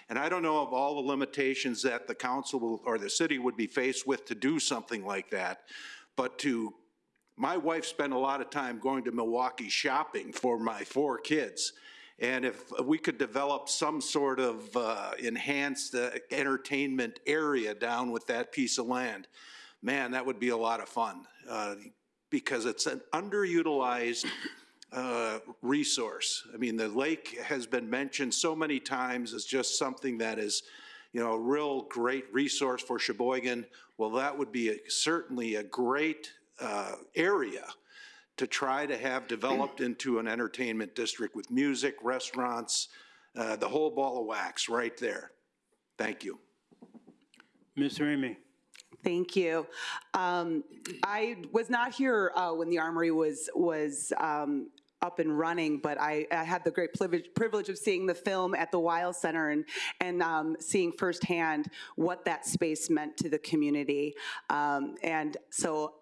And I don't know of all the limitations that the council will, or the city would be faced with to do something like that, but to, my wife spent a lot of time going to Milwaukee shopping for my four kids. And if we could develop some sort of uh, enhanced uh, entertainment area down with that piece of land, man, that would be a lot of fun. uh, Because it's an underutilized uh, resource. I mean, the lake has been mentioned so many times as just something that is, you know, a real great resource for Sheboygan. Well, that would be a- certainly a great uh, area to try to have developed into an entertainment district with music, restaurants, uh, the whole ball of wax right there. Thank you. Ms. Ramey? Thank you. Um, I was not here uh, when the Armory was, was um, up and running, but I, I had the great privilege, privilege of seeing the film at the Weill Center and, and um, seeing firsthand what that space meant to the community. Um, And so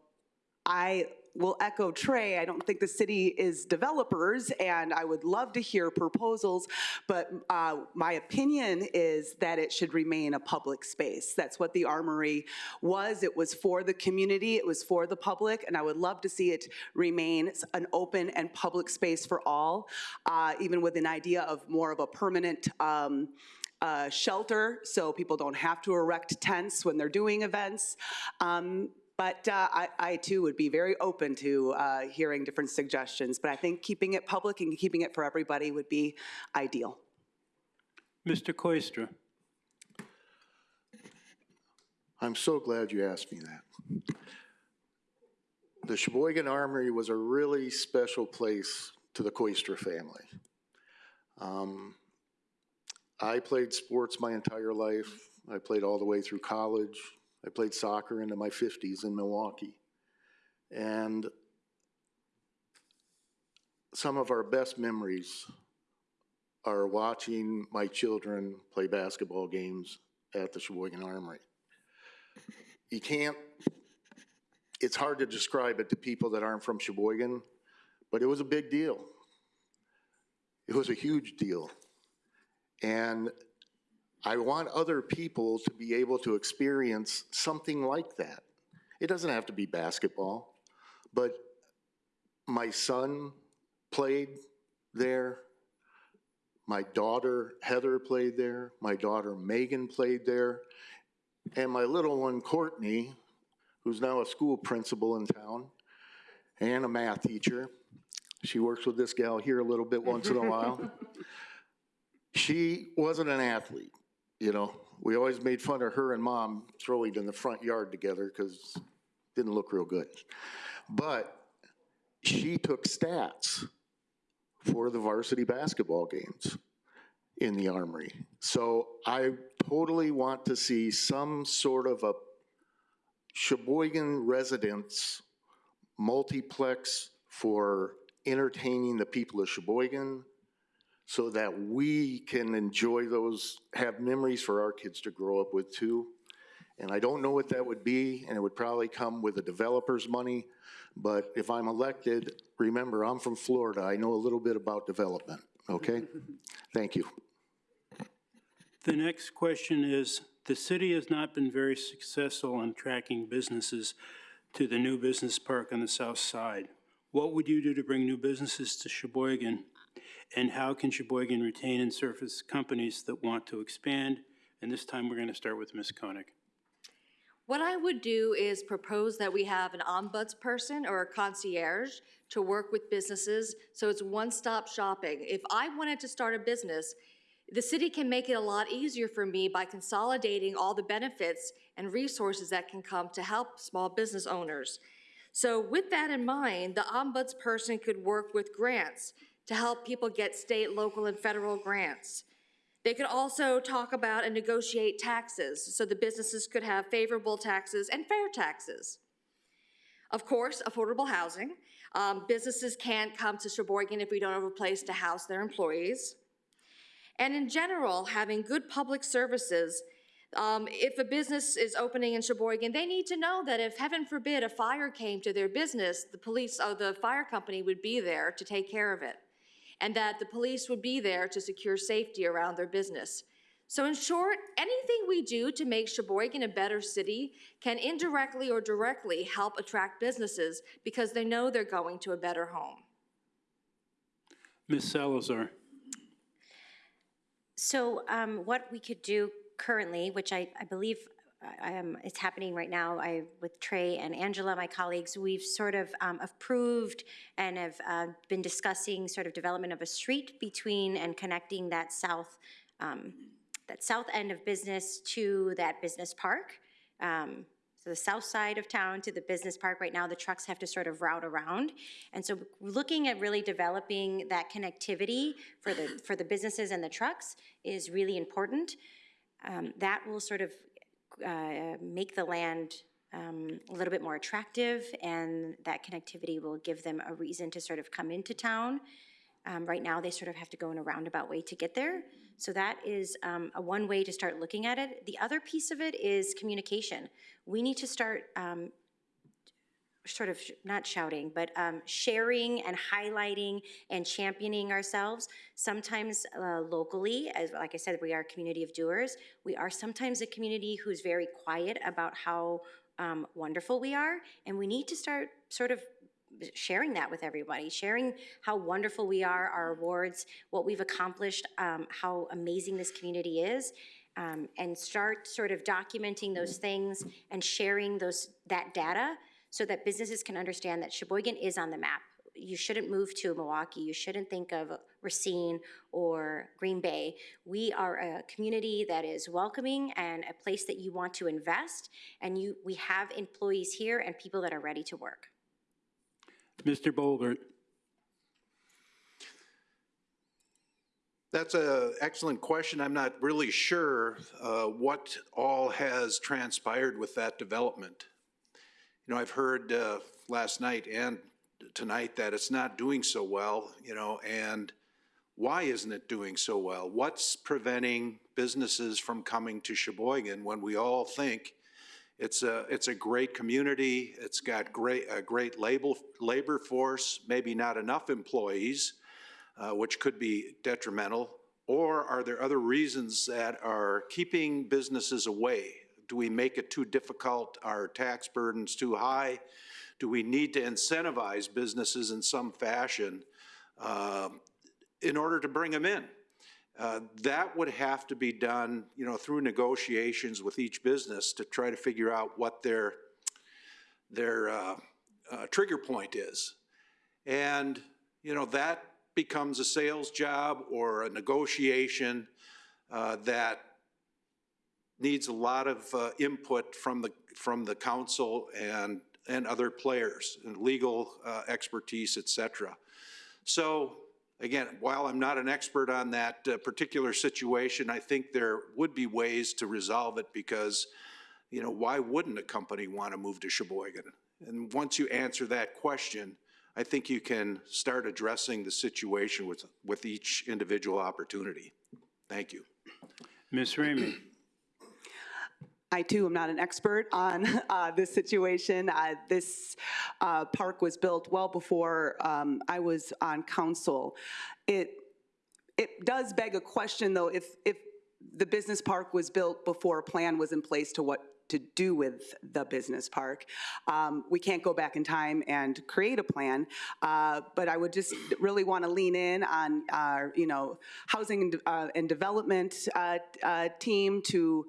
I will echo Trey, I don't think the city is developers, and I would love to hear proposals, but uh, my opinion is that it should remain a public space. That's what the Armory was. It was for the community, it was for the public, and I would love to see it remain an open and public space for all, uh, even with an idea of more of a permanent um, uh, shelter, so people don't have to erect tents when they're doing events. Um, But uh, I, I too would be very open to uh, hearing different suggestions, but I think keeping it public and keeping it for everybody would be ideal. Mr. Koistra? I'm so glad you asked me that. The Sheboygan Armory was a really special place to the Coister family. Um, I played sports my entire life. I played all the way through college. I played soccer into my 50s in Milwaukee. And some of our best memories are watching my children play basketball games at the Sheboygan Armory you can't, it's hard to describe it to people that aren't from Sheboygan, but it was a big deal. It was a huge deal. And I want other people to be able to experience something like that. It doesn't have to be basketball, but my son played there. My daughter Heather played there. My daughter Megan played there. And my little one, Courtney, who's now a school principal in town and a math teacher, she works with this gal here a little bit once in a while. She wasn't an athlete, you know. We always made fun of her and mom throwing in the front yard together because didn't look real good. But she took stats for the varsity basketball games in the Armory. So I totally want to see some sort of a Sheboygan residents multiplex for entertaining the people of Sheboygan so that we can enjoy those, have memories for our kids to grow up with too. And I don't know what that would be, and it would probably come with the developer's money. But if I'm elected, remember, I'm from Florida. I know a little bit about development, okay? Thank you. The next question is, the city has not been very successful in attracting businesses to the new business park on the south side. What would you do to bring new businesses to Sheboygan? And how can Sheboygan retain and surface companies that want to expand? And this time, we're going to start with Ms. Koenig. What I would do is propose that we have an ombuds person or a concierge to work with businesses, so it's one-stop shopping. If I wanted to start a business, the city can make it a lot easier for me by consolidating all the benefits and resources that can come to help small business owners. So with that in mind, the ombuds person could work with grants to help people get state, local, and federal grants. They could also talk about and negotiate taxes, so the businesses could have favorable taxes and fair taxes. Of course, affordable housing. Um, businesses can't come to Sheboygan if we don't have a place to house their employees. And in general, having good public services, um, if a business is opening in Sheboygan, they need to know that if, heaven forbid, a fire came to their business, the police or the fire company would be there to take care of it, and that the police would be there to secure safety around their business. So in short, anything we do to make Sheboygan a better city can indirectly or directly help attract businesses because they know they're going to a better home. Ms. Salazar? So um, what we could do currently, which I, I believe uh, um, is happening right now, I, with Trey and Angela, my colleagues, we've sort of um, approved and have uh, been discussing sort of development of a street between and connecting that south, um, that south end of business to that business park. Um, so the south side of town to the business park, right now the trucks have to sort of route around. And so looking at really developing that connectivity for the, for the businesses and the trucks is really important. Um, that will sort of uh, make the land um, a little bit more attractive and that connectivity will give them a reason to sort of come into town. Um, right now, they sort of have to go in a roundabout way to get there. So that is um, a one way to start looking at it. The other piece of it is communication. We need to start um, sort of, not shouting, but um, sharing and highlighting and championing ourselves. Sometimes uh, locally, as like I said, we are a community of doers. We are sometimes a community who's very quiet about how um, wonderful we are, and we need to start sort of sharing that with everybody, sharing how wonderful we are, our awards, what we've accomplished, um, how amazing this community is, um, and start sort of documenting those things and sharing those that data so that businesses can understand that Sheboygan is on the map. You shouldn't move to Milwaukee. You shouldn't think of Racine or Green Bay. We are a community that is welcoming and a place that you want to invest. And you, we have employees here and people that are ready to work. Mr. Bolgert, That's an excellent question. I'm not really sure uh, what all has transpired with that development. You know, I've heard uh, last night and tonight that it's not doing so well, you know, and why isn't it doing so well? What's preventing businesses from coming to Sheboygan when we all think it's a, it's a great community, it's got great, a great labor, labor force, maybe not enough employees, uh, which could be detrimental? Or are there other reasons that are keeping businesses away? Do we make it too difficult? Are tax burdens too high? Do we need to incentivize businesses in some fashion uh, in order to bring them in? Uh, That would have to be done, you know, through negotiations with each business to try to figure out what their, their uh, uh, trigger point is. And, you know, that becomes a sales job or a negotiation uh, that needs a lot of uh, input from the, from the council and, and other players, and legal uh, expertise, et cetera. So, again, while I'm not an expert on that uh, particular situation, I think there would be ways to resolve it because, you know, why wouldn't a company want to move to Sheboygan? And once you answer that question, I think you can start addressing the situation with, with each individual opportunity. Thank you. Ms. Ramey, I too am not an expert on uh, this situation. Uh, This uh, park was built well before um, I was on council. It, it does beg a question, though, if, if the business park was built before a plan was in place to what to do with the business park. Um, We can't go back in time and create a plan, uh, but I would just really want to lean in on our, you know, housing and, uh, and development uh, uh, team to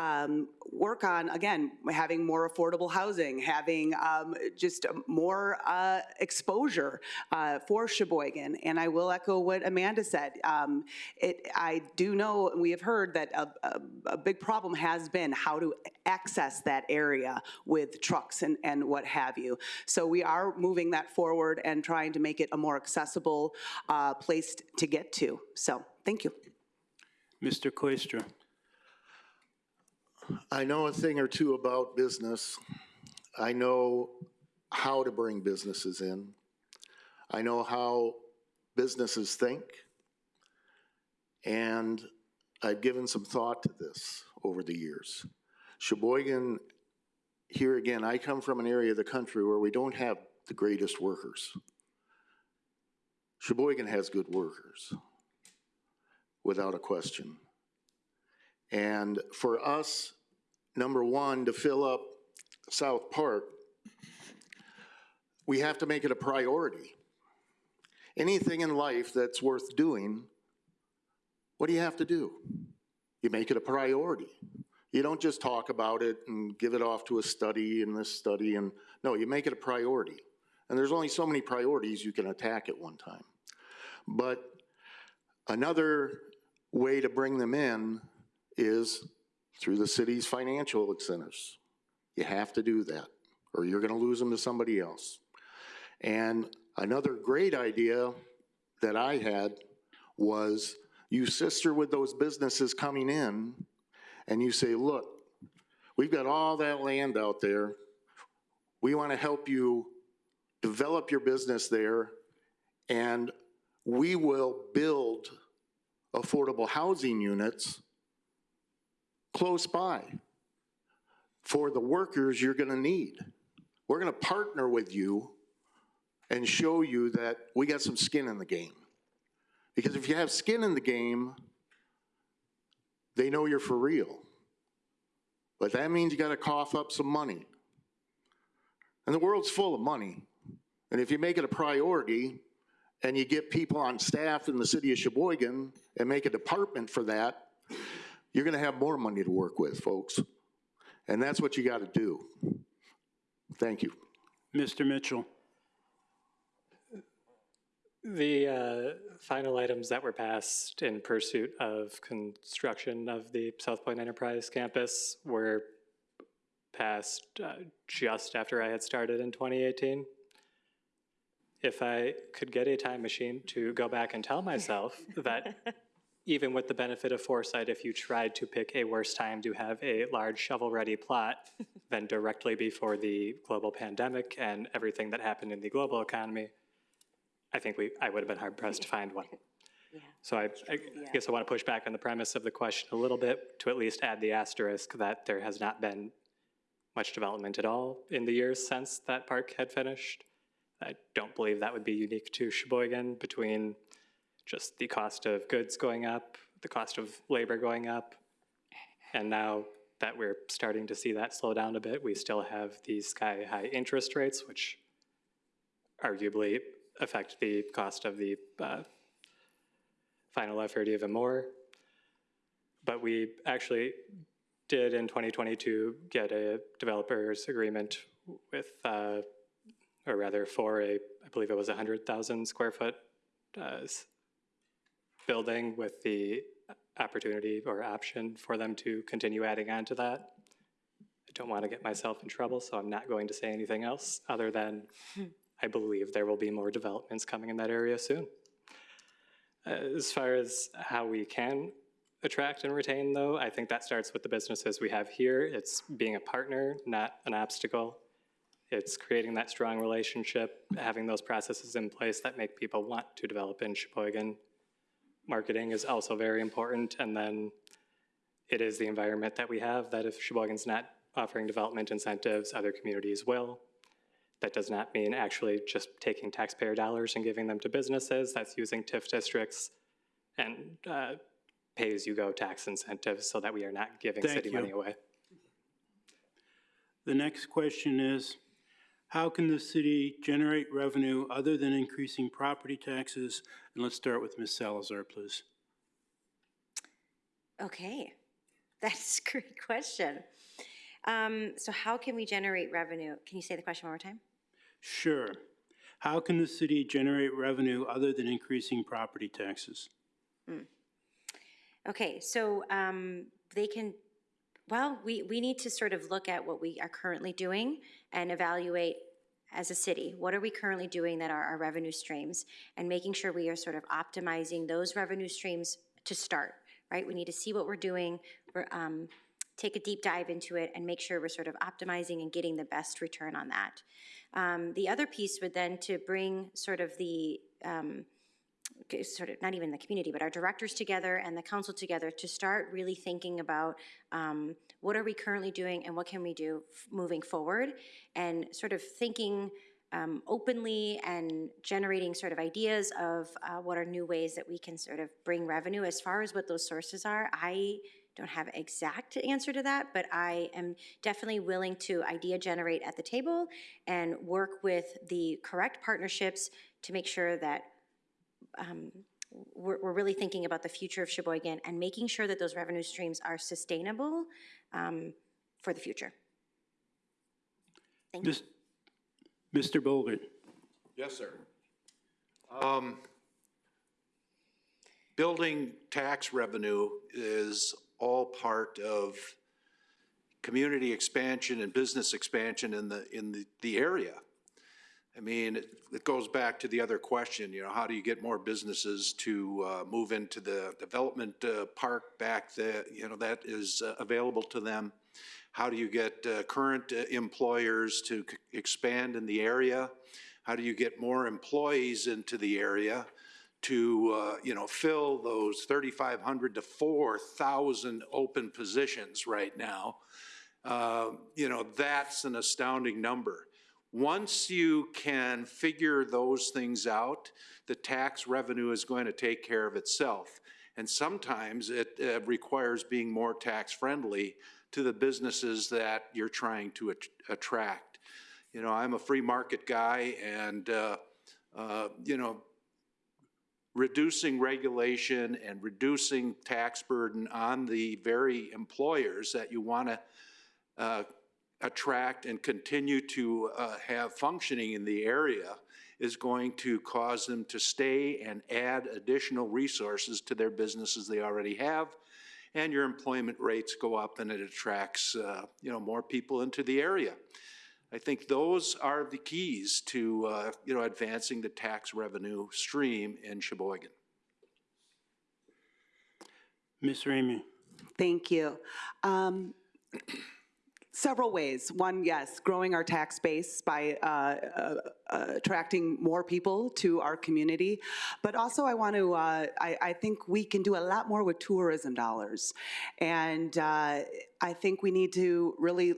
um, work on, again, having more affordable housing, having um, just more uh, exposure uh, for Sheboygan. And I will echo what Amanda said. Um, It, I do know, we have heard that a, a, a big problem has been how to access that area with trucks and, and what have you. So we are moving that forward and trying to make it a more accessible uh, place to get to. So, thank you. Mr. Koistra. I know a thing or two about business. I know how to bring businesses in. I know how businesses think. And I've given some thought to this over the years. Sheboygan, here again, I come from an area of the country where we don't have the greatest workers. Sheboygan has good workers, without a question. And for us, number one, to fill up South Park, we have to make it a priority. Anything in life that's worth doing, what do you have to do? You make it a priority. You don't just talk about it and give it off to a study and this study and, no, you make it a priority. And there's only so many priorities you can attack at one time. But another way to bring them in is through the city's financial incentives. You have to do that, or you're gonna lose them to somebody else. And another great idea that I had was you sister with those businesses coming in, and you say, look, we've got all that land out there. We wanna help you develop your business there, and we will build affordable housing units close by for the workers you're gonna need We're gonna partner with you and show you that we got some skin in the game. Because if you have skin in the game, they know you're for real. But that means you gotta cough up some money. And the world's full of money. And if you make it a priority and you get people on staff in the city of Sheboygan and make a department for that, you're gonna have more money to work with, folks. And that's what you gotta do. Thank you. Mr. Mitchell? The uh, final items that were passed in pursuit of construction of the South Point Enterprise campus were passed uh, just after I had started in 2018. If I could get a time machine to go back and tell myself that even with the benefit of foresight, if you tried to pick a worse time to have a large shovel-ready plot than directly before the global pandemic and everything that happened in the global economy, I think we, I would have been hard pressed to find one. So I, I guess I want to push back on the premise of the question a little bit to at least add the asterisk that there has not been much development at all in the years since that park had finished. I don't believe that would be unique to Sheboygan between just the cost of goods going up, the cost of labor going up, and now that we're starting to see that slow down a bit, we still have these sky-high interest rates, which arguably affect the cost of the uh, final effort even more. But we actually did in 2022 get a developers agreement with, uh, or rather for a, I believe it was a 100,000 square foot uh, building with the opportunity or option for them to continue adding on to that. I don't want to get myself in trouble, so I'm not going to say anything else other than I believe there will be more developments coming in that area soon. Uh, As far as how we can attract and retain, though, I think that starts with the businesses we have here. It's being a partner, not an obstacle. It's creating that strong relationship, having those processes in place that make people want to develop in Sheboygan. Marketing is also very important, and then it is the environment that we have, that if Sheboygan's not offering development incentives, other communities will. That does not mean actually just taking taxpayer dollars and giving them to businesses. That's using TIF districts and uh, pay-as-you-go tax incentives so that we are not giving Thank city you. money away. The next question is, how can the city generate revenue other than increasing property taxes? And let's start with Ms. Salazar, please. Okay, that's a great question. Um, So how can we generate revenue? Can you say the question one more time? Sure. How can the city generate revenue other than increasing property taxes? Okay, so um, they can, well, we, we need to sort of look at what we are currently doing and evaluate as a city, what are we currently doing that are our revenue streams? And making sure we are sort of optimizing those revenue streams to start, right? We need to see what we're doing, we're, um, take a deep dive into it and make sure we're sort of optimizing and getting the best return on that. Um, The other piece would then to bring sort of the, um, sort of, not even the community, but our directors together and the council together to start really thinking about um, what are we currently doing and what can we do moving forward? And sort of thinking um, openly and generating sort of ideas of uh, what are new ways that we can sort of bring revenue. As far as what those sources are, I don't have exact answer to that, but I am definitely willing to idea generate at the table and work with the correct partnerships to make sure that um, we're, we're really thinking about the future of Sheboygan and making sure that those revenue streams are sustainable um, for the future. Thank you. Mr. Bolgert? Yes, sir. Um, Building tax revenue is all part of community expansion and business expansion in the, in the, the area. I mean, it, it goes back to the other question, you know, how do you get more businesses to, uh, move into the development, uh, park back that, you know, that is uh, available to them? How do you get, uh, current uh, employers to expand in the area? How do you get more employees into the area to, uh, you know, fill those 3,500 to 4,000 open positions right now? You know, that's an astounding number. Once you can figure those things out, the tax revenue is going to take care of itself. And sometimes it uh, requires being more tax-friendly to the businesses that you're trying to at- attract. You know, I'm a free market guy and, uh, uh, you know, reducing regulation and reducing tax burden on the very employers that you want to uh, attract and continue to uh, have functioning in the area is going to cause them to stay and add additional resources to their businesses they already have. And your employment rates go up and it attracts, uh, you know, more people into the area. I think those are the keys to, uh, you know, advancing the tax revenue stream in Sheboygan. Ms. Ramey? Thank you. Um, Several ways. One, yes, growing our tax base by uh, uh, attracting more people to our community. But also, I want to, uh, I, I think we can do a lot more with tourism dollars. And uh, I think we need to really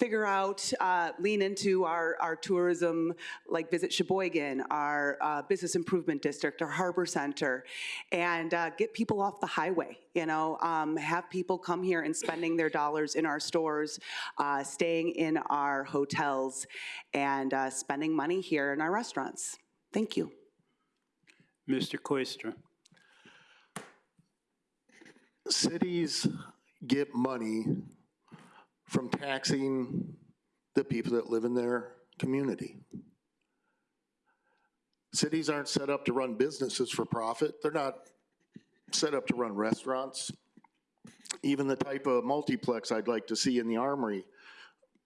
figure out, uh, lean into our, our tourism, like Visit Sheboygan, our uh, Business Improvement District, our Harbor Center, and uh, get people off the highway, you know, um, have people come here and spending their dollars in our stores, uh, staying in our hotels, and uh, spending money here in our restaurants. Thank you. Mr. Koistra? Cities get money from taxing the people that live in their community. Cities aren't set up to run businesses for profit. They're not set up to run restaurants. Even the type of multiplex I'd like to see in the Armory,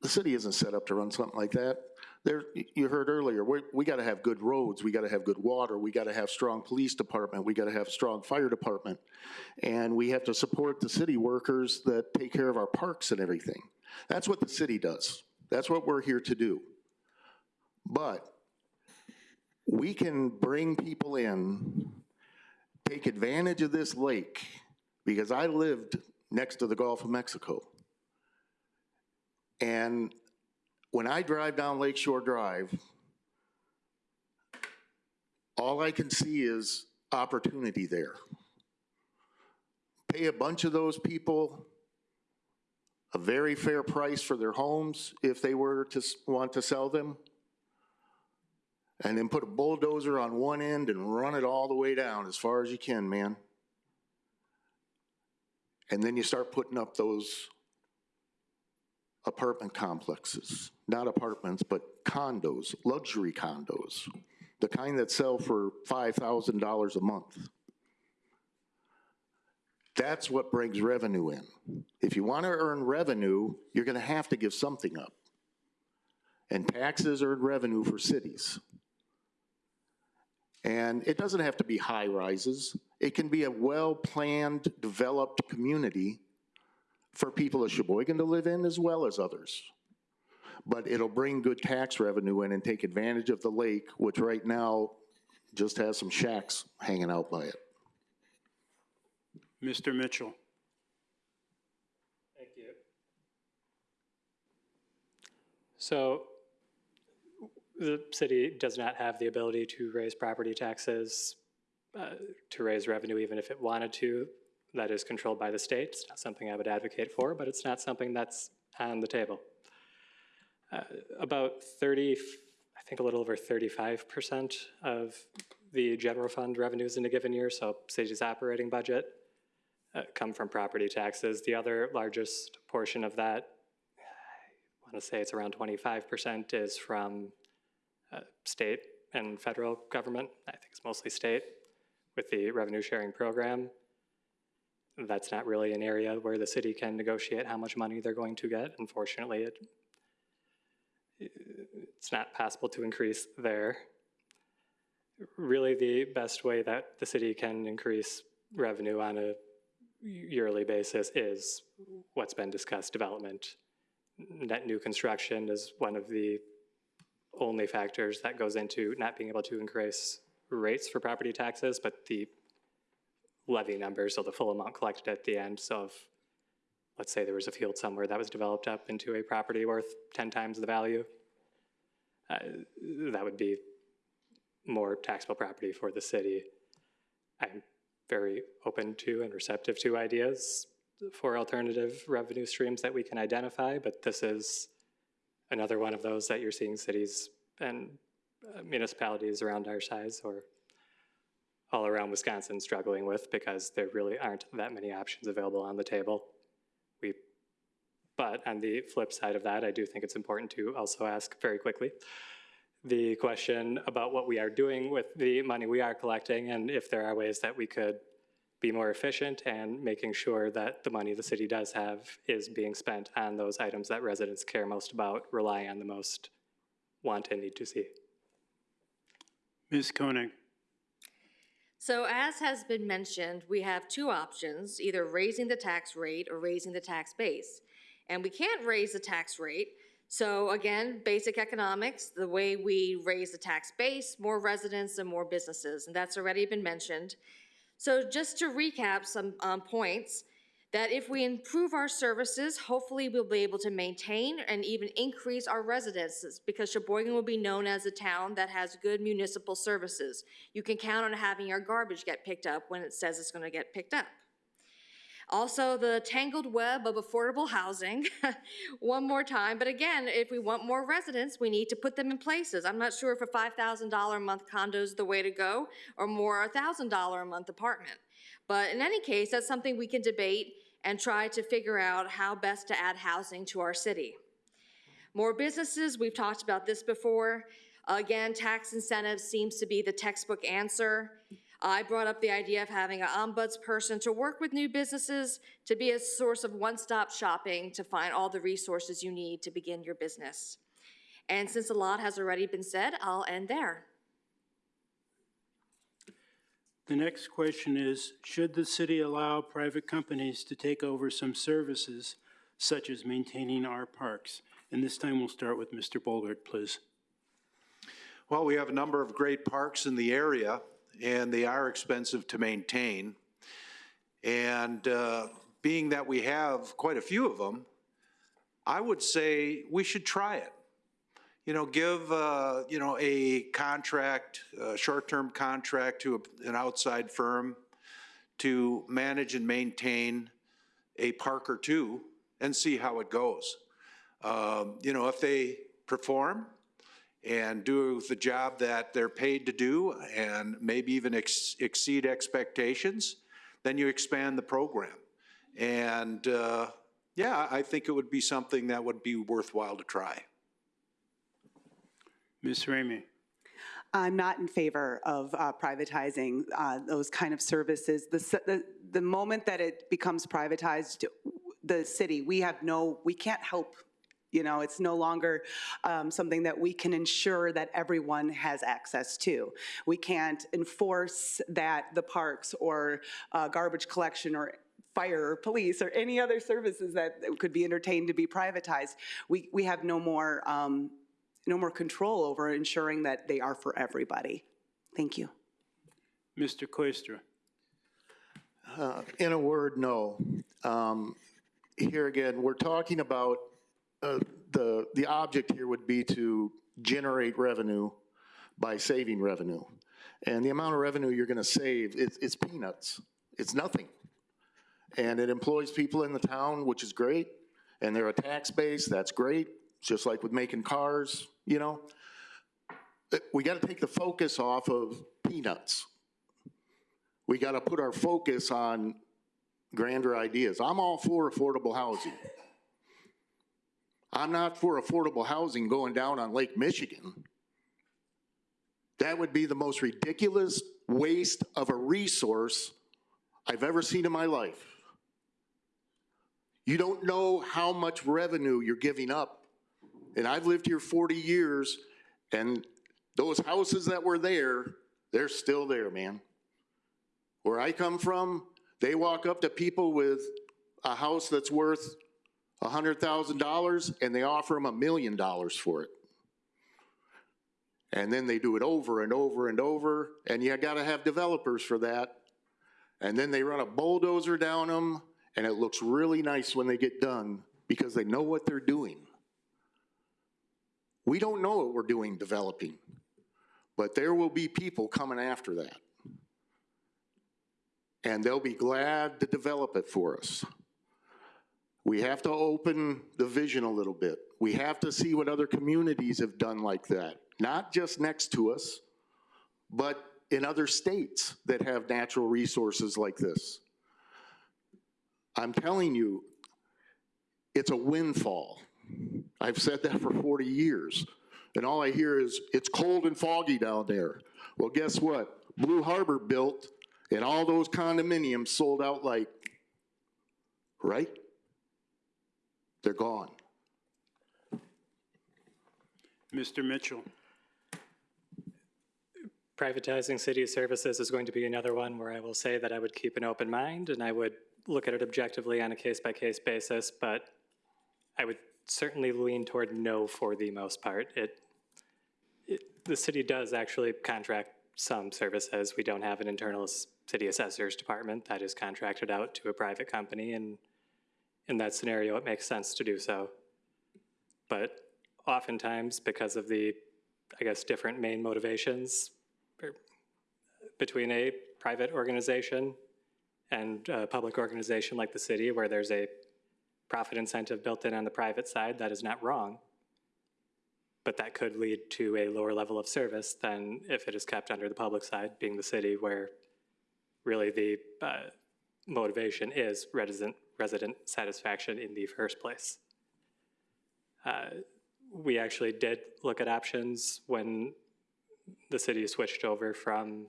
the city isn't set up to run something like that. There, you heard earlier, we, we gotta have good roads, we gotta have good water, we gotta have strong police department, we gotta have strong fire department. And we have to support the city workers that take care of our parks and everything. That's what the city does. That's what we're here to do. But we can bring people in, take advantage of this lake, because I lived next to the Gulf of Mexico. And when I drive down Lakeshore Drive, all I can see is opportunity there. Pay a bunch of those people a very fair price for their homes if they were to want to sell them. And then put a bulldozer on one end and run it all the way down as far as you can, man. And then you start putting up those apartment complexes, not apartments, but condos, luxury condos, the kind that sell for $5,000 a month. That's what brings revenue in. If you want to earn revenue, you're going to have to give something up. And taxes earn revenue for cities. And it doesn't have to be high rises. It can be a well-planned, developed community for people of Sheboygan to live in as well as others. But it'll bring good tax revenue in and take advantage of the lake, which right now just has some shacks hanging out by it. Mr. Mitchell? Thank you. So the city does not have the ability to raise property taxes, uh, to raise revenue even if it wanted to. That is controlled by the state. It's not something I would advocate for, but it's not something that's on the table. Uh, About 30, I think a little over 35% of the general fund revenues in a given year, so city's operating budget, uh, come from property taxes. The other largest portion of that, I want to say it's around twenty-five percent, is from uh, state and federal government. I think it's mostly state with the revenue sharing program. That's not really an area where the city can negotiate how much money they're going to get. Unfortunately, it it's not possible to increase there. Really, the best way that the city can increase revenue on a yearly basis is what's been discussed, development. Net new construction is one of the only factors that goes into not being able to increase rates for property taxes, but the levy number, so the full amount collected at the end. So if, let's say there was a field somewhere that was developed up into a property worth 10 times the value, uh, that would be more taxable property for the city. I'm very open to and receptive to ideas for alternative revenue streams that we can identify, but this is another one of those that you're seeing cities and uh, municipalities around our size or all around Wisconsin struggling with because there really aren't that many options available on the table. We, but on the flip side of that, I do think it's important to also ask very quickly the question about what we are doing with the money we are collecting and if there are ways that we could be more efficient and making sure that the money the city does have is being spent on those items that residents care most about, rely on the most, want and need to see. Ms. Koenig? So as has been mentioned, we have two options, either raising the tax rate or raising the tax base. And we can't raise the tax rate, so again, basic economics, the way we raise the tax base, more residents and more businesses, and that's already been mentioned. So just to recap some um, points, that if we improve our services, hopefully we'll be able to maintain and even increase our residences because Sheboygan will be known as a town that has good municipal services. You can count on having your garbage get picked up when it says it's gonna get picked up. Also, the tangled web of affordable housing, one more time, but again, if we want more residents, we need to put them in places. I'm not sure if a $5,000 a month condo is the way to go, or more a $1,000 a month apartment. But in any case, that's something we can debate and try to figure out how best to add housing to our city. More businesses, we've talked about this before. Again, tax incentives seems to be the textbook answer. I brought up the idea of having an ombuds person to work with new businesses to be a source of one-stop shopping to find all the resources you need to begin your business. And since a lot has already been said, I'll end there. The next question is, should the city allow private companies to take over some services such as maintaining our parks? And this time we'll start with Mr. Bolgert, please. Well, we have a number of great parks in the area, and they are expensive to maintain. And uh, being that we have quite a few of them, I would say we should try it. You know, give, uh, you know, a contract, a short-term contract to a- an outside firm to manage and maintain a park or two and see how it goes. Um, You know, if they perform, and do the job that they're paid to do and maybe even ex- exceed expectations, then you expand the program. And, uh, yeah, I think it would be something that would be worthwhile to try. Ms. Ramey? I'm not in favor of uh, privatizing uh, those kind of services. The, the, the moment that it becomes privatized, the city, we have no, we can't help. You know, it's no longer um, something that we can ensure that everyone has access to. We can't enforce that the parks or uh, garbage collection or fire or police or any other services that could be entertained to be privatized. We, we have no more, um, no more control over ensuring that they are for everybody. Thank you. Mr. Koistra? Uh, In a word, no. Um, Here again, we're talking about, uh, the, the object here would be to generate revenue by saving revenue. And the amount of revenue you're gonna save, it's, it's peanuts. It's nothing. And it employs people in the town, which is great, and they're a tax base, that's great, just like with making cars, you know? Uh, We gotta take the focus off of peanuts we got to put our focus on grander ideas. I'm all for affordable housing. I'm not for affordable housing going down on Lake Michigan. That would be the most ridiculous waste of a resource I've ever seen in my life. You don't know how much revenue you're giving up. And I've lived here 40 years, and those houses that were there, they're still there, man. Where I come from, they walk up to people with a house that's worth a hundred thousand dollars and they offer them a million dollars for it. And then they do it over and over and over, and you gotta have developers for that. And then they run a bulldozer down them, and it looks really nice when they get done because they know what they're doing. We don't know what we're doing developing, but there will be people coming after that. And they'll be glad to develop it for us. We have to open the vision a little bit. We have to see what other communities have done like that, not just next to us, but in other states that have natural resources like this. I'm telling you, it's a windfall. I've said that for 40 years. And all I hear is, it's cold and foggy down there. Well, guess what? Blue Harbor built and all those condominiums sold out like, right? They're gone. Mr. Mitchell? Privatizing city services is going to be another one where I will say that I would keep an open mind and I would look at it objectively on a case-by-case basis, but I would certainly lean toward no for the most part. It, it, the city does actually contract some services. We don't have an internal city assessors department that is contracted out to a private company, and in that scenario, it makes sense to do so. But oftentimes, because of the, I guess, different main motivations er, between a private organization and a public organization like the city, where there's a profit incentive built in on the private side, that is not wrong. But that could lead to a lower level of service than if it is kept under the public side, being the city, where really the uh, motivation is resident, resident satisfaction in the first place. Uh, We actually did look at options when the city switched over from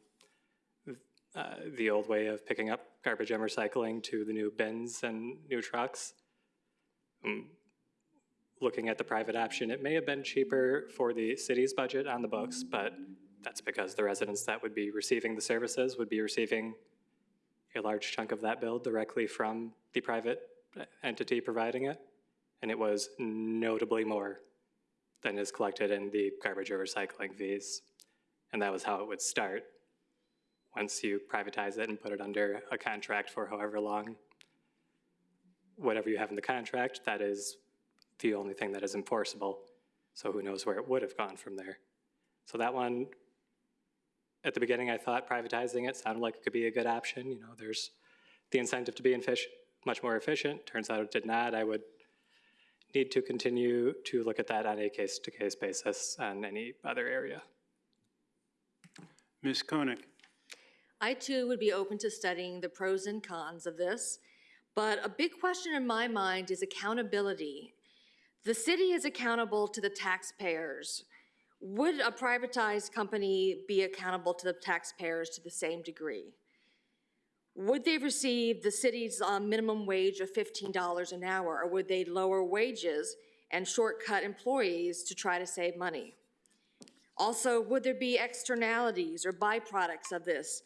uh, the old way of picking up garbage and recycling to the new bins and new trucks. Um, Looking at the private option, it may have been cheaper for the city's budget on the books, but that's because the residents that would be receiving the services would be receiving a large chunk of that bill directly from the private entity providing it. And it was notably more than is collected in the garbage or recycling fees. And that was how it would start once you privatize it and put it under a contract for however long. Whatever you have in the contract, that is the only thing that is enforceable. So who knows where it would have gone from there. So that one, at the beginning, I thought privatizing it sounded like it could be a good option. You know, there's the incentive to be efficient, much more efficient. Turns out it did not. I would need to continue to look at that on a case-to-case basis on any other area. Ms. Koenig? I too would be open to studying the pros and cons of this, but a big question in my mind is accountability. The city is accountable to the taxpayers. Would a privatized company be accountable to the taxpayers to the same degree? Would they receive the city's uh, minimum wage of $15 an hour, or would they lower wages and shortcut employees to try to save money? Also, would there be externalities or byproducts of this?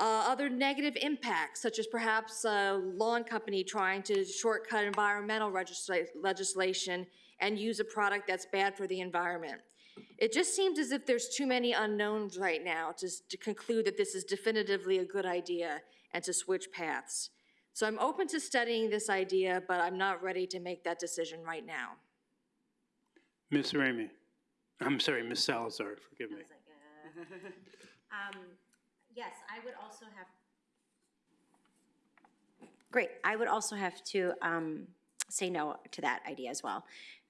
Uh, other negative impacts, such as perhaps a lawn company trying to shortcut environmental legisla- legislation and use a product that's bad for the environment. It just seems as if there's too many unknowns right now to, to conclude that this is definitively a good idea and to switch paths. So I'm open to studying this idea, but I'm not ready to make that decision right now. Ms. Ramey? I'm sorry, Ms. Salazar, forgive me. Um, Yes, I would also have. Great, I would also have to um, say no to that idea as well.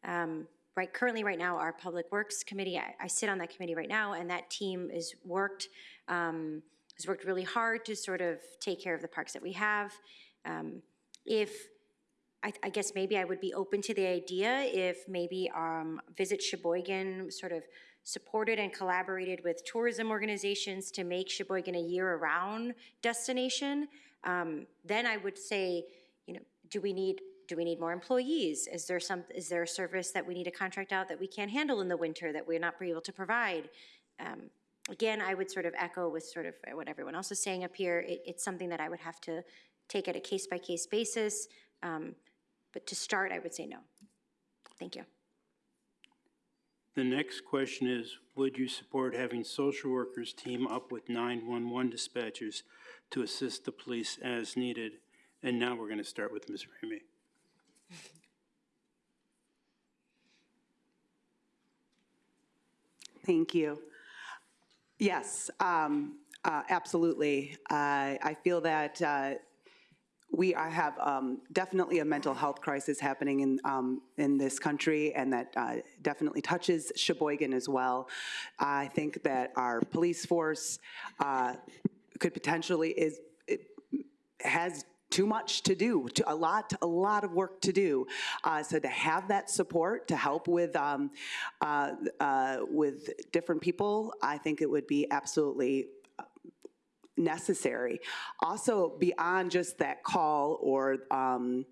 Um, Right, currently, right now, our Public Works Committee, I, I sit on that committee right now, and that team is worked, um, has worked really hard to sort of take care of the parks that we have. Um, If, I, I guess maybe I would be open to the idea if maybe um, Visit Sheboygan sort of supported and collaborated with tourism organizations to make Sheboygan a year-round destination. Um, Then I would say, you know, do we need, do we need more employees? Is there some, is there a service that we need to contract out that we can't handle in the winter that we're not able to provide? Um, Again, I would sort of echo with sort of what everyone else is saying up here. It, it's something that I would have to take at a case-by-case basis. Um, But to start, I would say no. Thank you. The next question is, would you support having social workers team up with 911 dispatchers to assist the police as needed? And now we're going to start with Ms. Ramey. Thank you. Yes, um, uh, absolutely. I I feel that uh, we are- have um, definitely a mental health crisis happening in, um, in this country, and that uh, definitely touches Sheboygan as well. I think that our police force uh, could potentially is, it has too much to do, to- a lot, a lot of work to do. Uh, So to have that support to help with, um, uh, uh, with different people, I think it would be absolutely necessary. Also, beyond just that call or um,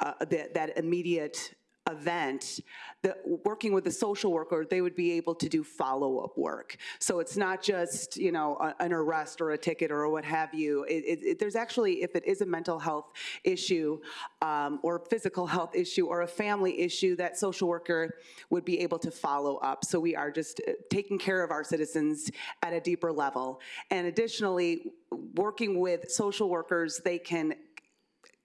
uh, that, that immediate event, the, working with the social worker, they would be able to do follow-up work. So it's not just, you know, a- an arrest or a ticket or what have you. It, it, it- there's actually, if it is a mental health issue um, or physical health issue or a family issue, that social worker would be able to follow up. So we are just uh, taking care of our citizens at a deeper level. And additionally, working with social workers, they can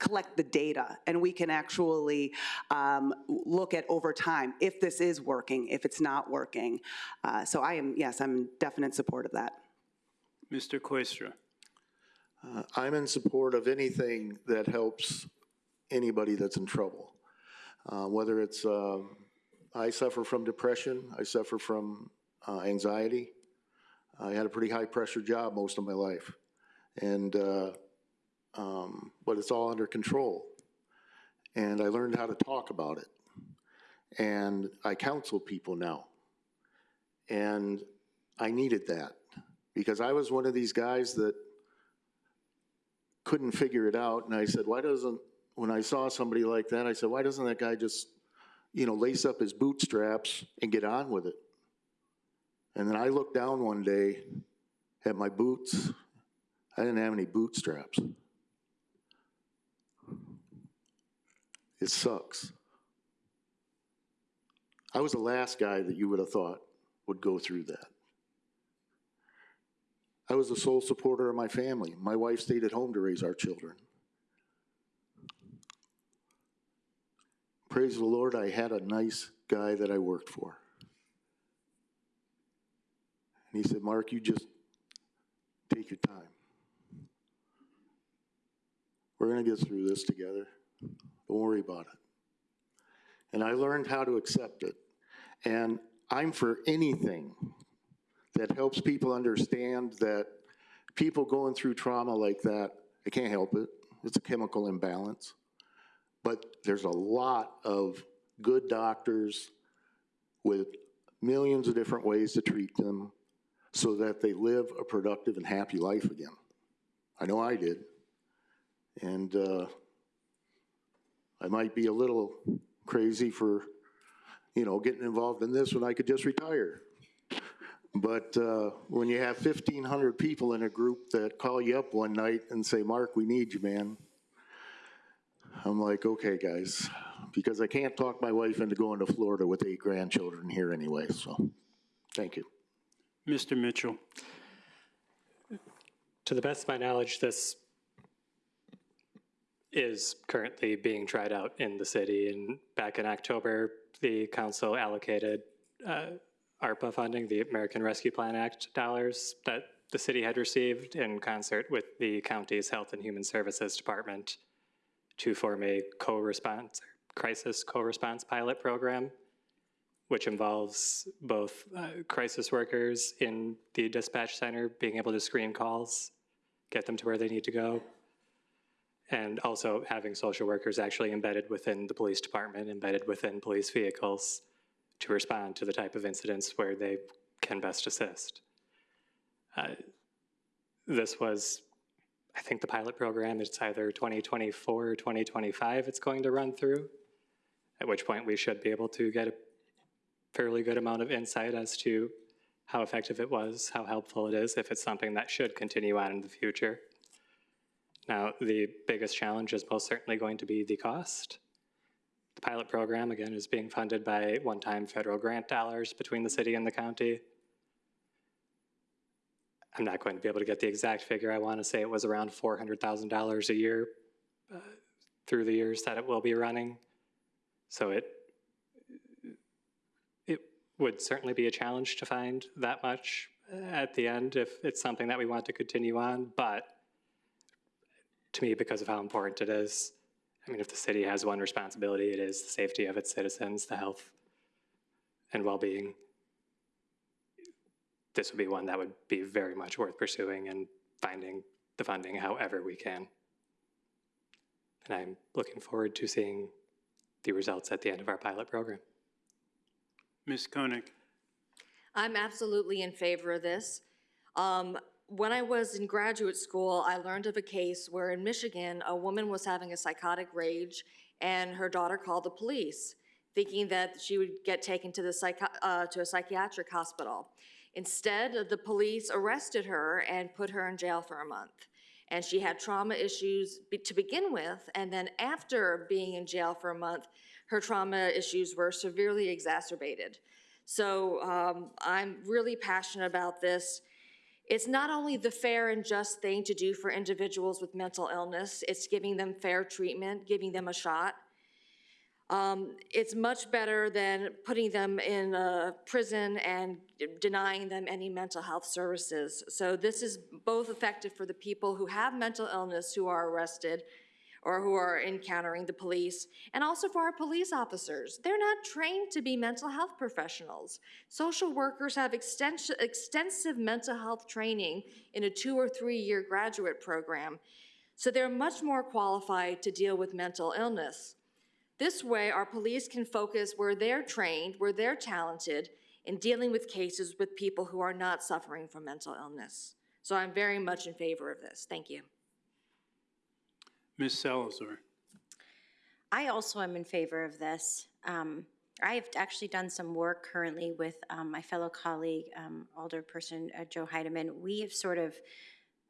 collect the data, and we can actually um, look at over time if this is working, if it's not working. Uh, So I am, yes, I'm in definite support of that. Mr. Koistra. Uh, I'm in support of anything that helps anybody that's in trouble. Uh, Whether it's, um, I suffer from depression, I suffer from uh, anxiety. I had a pretty high-pressure job most of my life. And, uh, um, but it's all under control. And I learned how to talk about it. And I counsel people now. And I needed that because I was one of these guys that couldn't figure it out, and I said, why doesn't, when I saw somebody like that, I said, why doesn't that guy just, you know, lace up his bootstraps and get on with it? And then I looked down one day at my boots. I didn't have any bootstraps. It sucks. I was the last guy that you would have thought would go through that. I was the sole supporter of my family. My wife stayed at home to raise our children. Praise the Lord, I had a nice guy that I worked for. And he said, Mark, you just take your time. We're going to get through this together. Don't worry about it. And I learned how to accept it. And I'm for anything that helps people understand that people going through trauma like that, they can't help it. It's a chemical imbalance. But there's a lot of good doctors with millions of different ways to treat them so that they live a productive and happy life again. I know I did. And uh, I might be a little crazy for, you know, getting involved in this when I could just retire. But uh, when you have 1,500 people in a group that call you up one night and say, Mark, we need you, man. I'm like, okay, guys, because I can't talk my wife into going to Florida with eight grandchildren here anyway, so, thank you. Mr. Mitchell. To the best of my knowledge, this is currently being tried out in the city. And back in October, the council allocated uh, ARPA funding, the American Rescue Plan Act dollars that the city had received in concert with the county's Health and Human Services Department to form a co-response, crisis co-response pilot program, which involves both uh, crisis workers in the dispatch center being able to screen calls, get them to where they need to go, and also having social workers actually embedded within the police department, embedded within police vehicles to respond to the type of incidents where they can best assist. Uh, This was, I think the pilot program, it's either 2024 or 2025 it's going to run through, at which point we should be able to get a fairly good amount of insight as to how effective it was, how helpful it is, if it's something that should continue on in the future. Now, the biggest challenge is most certainly going to be the cost. The pilot program, again, is being funded by one-time federal grant dollars between the city and the county. I'm not going to be able to get the exact figure. I want to say it was around $400,000 a year uh, through the years that it will be running. So it, it would certainly be a challenge to find that much at the end if it's something that we want to continue on, but to me, because of how important it is, I mean, if the city has one responsibility, it is the safety of its citizens, the health and well-being. This would be one that would be very much worth pursuing and finding the funding however we can. And I'm looking forward to seeing the results at the end of our pilot program. Ms. Koenig? I'm absolutely in favor of this. Um, when I was in graduate school, I learned of a case where in Michigan, a woman was having a psychotic rage and her daughter called the police, thinking that she would get taken to the uh, to a psychiatric hospital. Instead, the police arrested her and put her in jail for a month. And she had trauma issues to begin with, and then after being in jail for a month, her trauma issues were severely exacerbated. So um, I'm really passionate about this. It's not only the fair and just thing to do for individuals with mental illness, it's giving them fair treatment, giving them a shot. Um, it's much better than putting them in a prison and denying them any mental health services. So this is both effective for the people who have mental illness who are arrested or who are encountering the police, and also for our police officers. They're not trained to be mental health professionals. Social workers have extensive, mental health training in a two or three year graduate program, so they're much more qualified to deal with mental illness. This way, our police can focus where they're trained, where they're talented, in dealing with cases with people who are not suffering from mental illness. So I'm very much in favor of this. Thank you. Ms. Salazar? I also am in favor of this. Um, I have actually done some work currently with um, my fellow colleague, um, Alderperson uh, Joe Heidemann. We have sort of,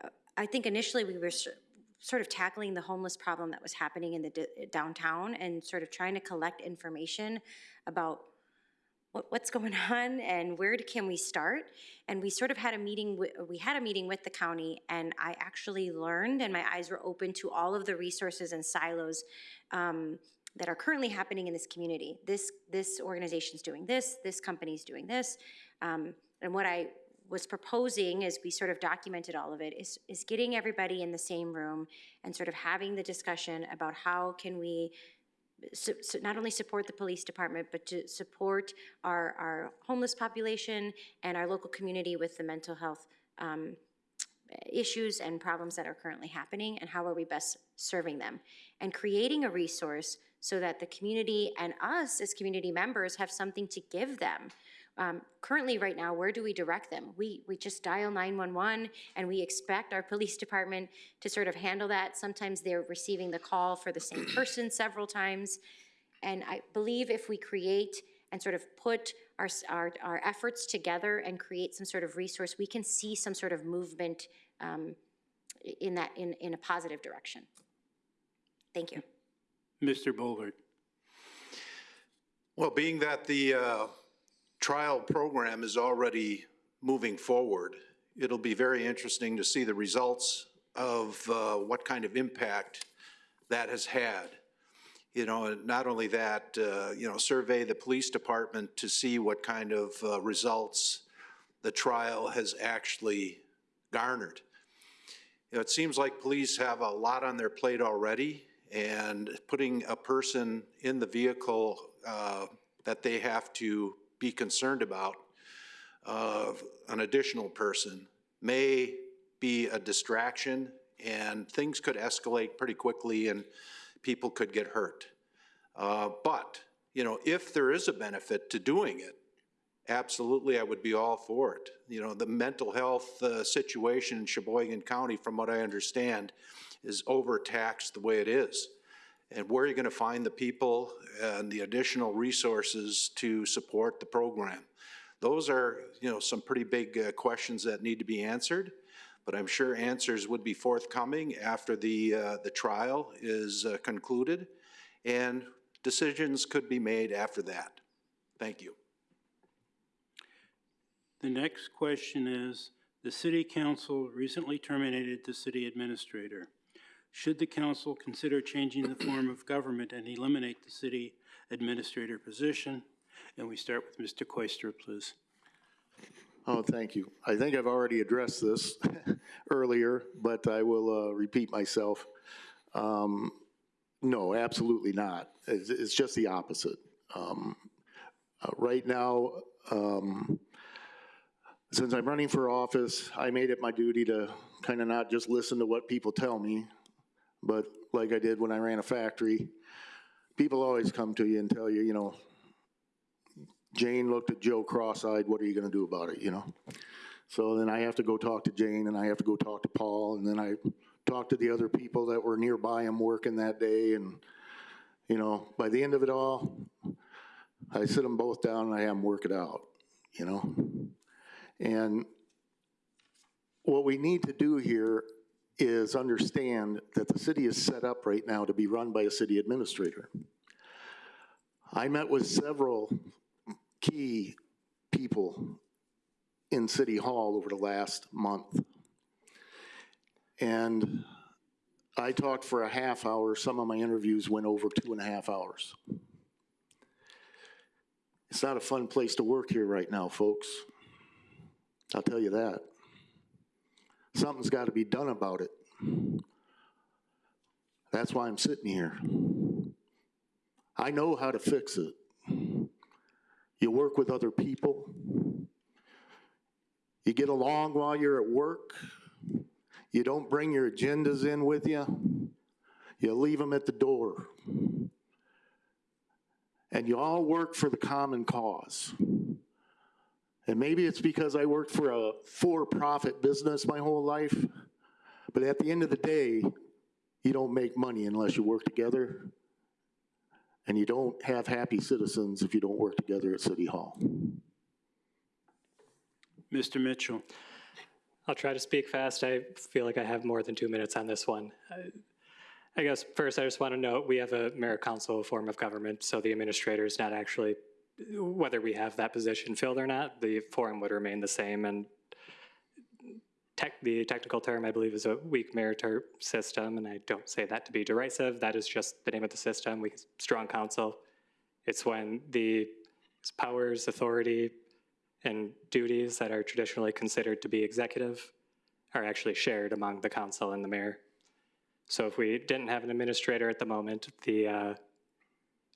uh, I think initially we were sort of tackling the homeless problem that was happening in the downtown and sort of trying to collect information about what's going on and where can we start? And we sort of had a meeting, we had a meeting with the county and I actually learned and my eyes were open to all of the resources and silos um, that are currently happening in this community. This, this organization's doing this, this company's doing this. Um, and what I was proposing as we sort of documented all of it is, is getting everybody in the same room and sort of having the discussion about how can we su- su- not only support the police department, but to support our, our homeless population and our local community with the mental health um, issues and problems that are currently happening, and how are we best serving them? And creating a resource so that the community and us as community members have something to give them. Um, currently, right now, where do we direct them? We, we just dial 911 and we expect our police department to sort of handle that. Sometimes they're receiving the call for the same person several times. And I believe if we create and sort of put our, our, our efforts together and create some sort of resource, we can see some sort of movement um, in that, in, in a positive direction. Thank you. Mr. Bolgert? Well, being that the uh, trial program is already moving forward, it'll be very interesting to see the results of uh, what kind of impact that has had. You know, not only that, uh, you know, survey the police department to see what kind of uh, results the trial has actually garnered. You know, it seems like police have a lot on their plate already, and putting a person in the vehicle uh, that they have to be concerned about, uh, an additional person, may be a distraction, and things could escalate pretty quickly, and people could get hurt. Uh, But, you know, if there is a benefit to doing it, absolutely, I would be all for it. You know, the mental health uh, situation in Sheboygan County, from what I understand, is overtaxed the way it is. And where are you going to find the people and the additional resources to support the program? Those are, you know, some pretty big uh, questions that need to be answered, but I'm sure answers would be forthcoming after the, uh, the trial is uh, concluded, and decisions could be made after that. Thank you. The next question is, the city council recently terminated the city administrator. Should the council consider changing the form of government and eliminate the city administrator position? And we start with Mr. Koistra, please. Oh, thank you. I think I've already addressed this earlier, but I will uh, repeat myself. Um, No, absolutely not. It's, it's just the opposite. Um, uh, Right now, um, since I'm running for office, I made it my duty to kind of not just listen to what people tell me, but like I did when I ran a factory, people always come to you and tell you, you know, Jane looked at Joe cross-eyed, what are you gonna do about it, you know? So then I have to go talk to Jane, and I have to go talk to Paul, and then I talk to the other people that were nearby him working that day, and, you know, by the end of it all, I sit them both down and I have them work it out, you know? And what we need to do here is understand that the city is set up right now to be run by a city administrator. I met with several key people in City Hall over the last month. And I talked for a half hour. Some of my interviews went over two and a half hours. It's not a fun place to work here right now, folks. I'll tell you that. Something's got to be done about it. That's why I'm sitting here. I know how to fix it. You work with other people. You get along while you're at work. You don't bring your agendas in with you. You leave them at the door. And you all work for the common cause. And maybe it's because I worked for a for-profit business my whole life, but at the end of the day, you don't make money unless you work together. And you don't have happy citizens if you don't work together at City Hall. Mr. Mitchell. I'll try to speak fast. I feel like I have more than two minutes on this one. I- I guess first, I just want to note, we have a mayor council form of government, so the administrator is not actually, whether we have that position filled or not, the form would remain the same, and tech, the technical term, I believe, is a weak meritor system, and I don't say that to be derisive. That is just the name of the system. We, strong council. It's when the powers, authority, and duties that are traditionally considered to be executive are actually shared among the council and the mayor. So if we didn't have an administrator at the moment, the uh,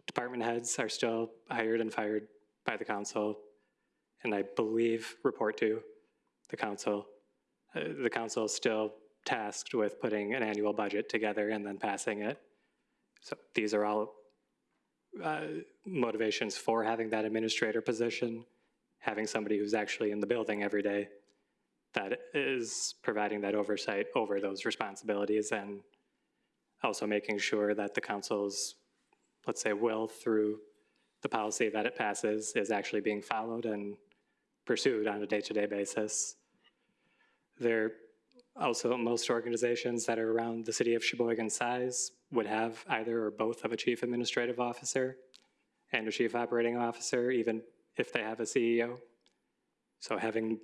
department heads are still hired and fired by the council, and I believe report to the council. Uh, The council is still tasked with putting an annual budget together and then passing it. So these are all uh, motivations for having that administrator position, having somebody who's actually in the building every day that is providing that oversight over those responsibilities and also making sure that the council's, let's say, will through the policy that it passes is actually being followed and pursued on a day-to-day basis. There also, most organizations that are around the city of Sheboygan size would have either or both of a chief administrative officer and a chief operating officer, even if they have a CEO. So having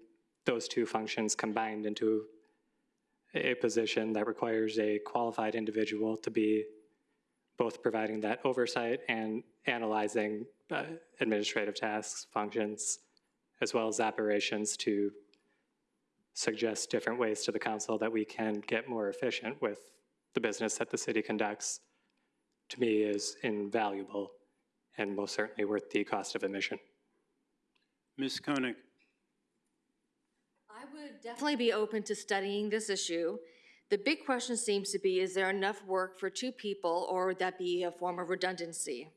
those two functions combined into a position that requires a qualified individual to be both providing that oversight and analyzing uh, administrative tasks, functions, as well as operations to suggest different ways to the council that we can get more efficient with the business that the city conducts, to me is invaluable and most certainly worth the cost of admission. Ms. Koenig. I would definitely be open to studying this issue. The big question seems to be, is there enough work for two people, or would that be a form of redundancy?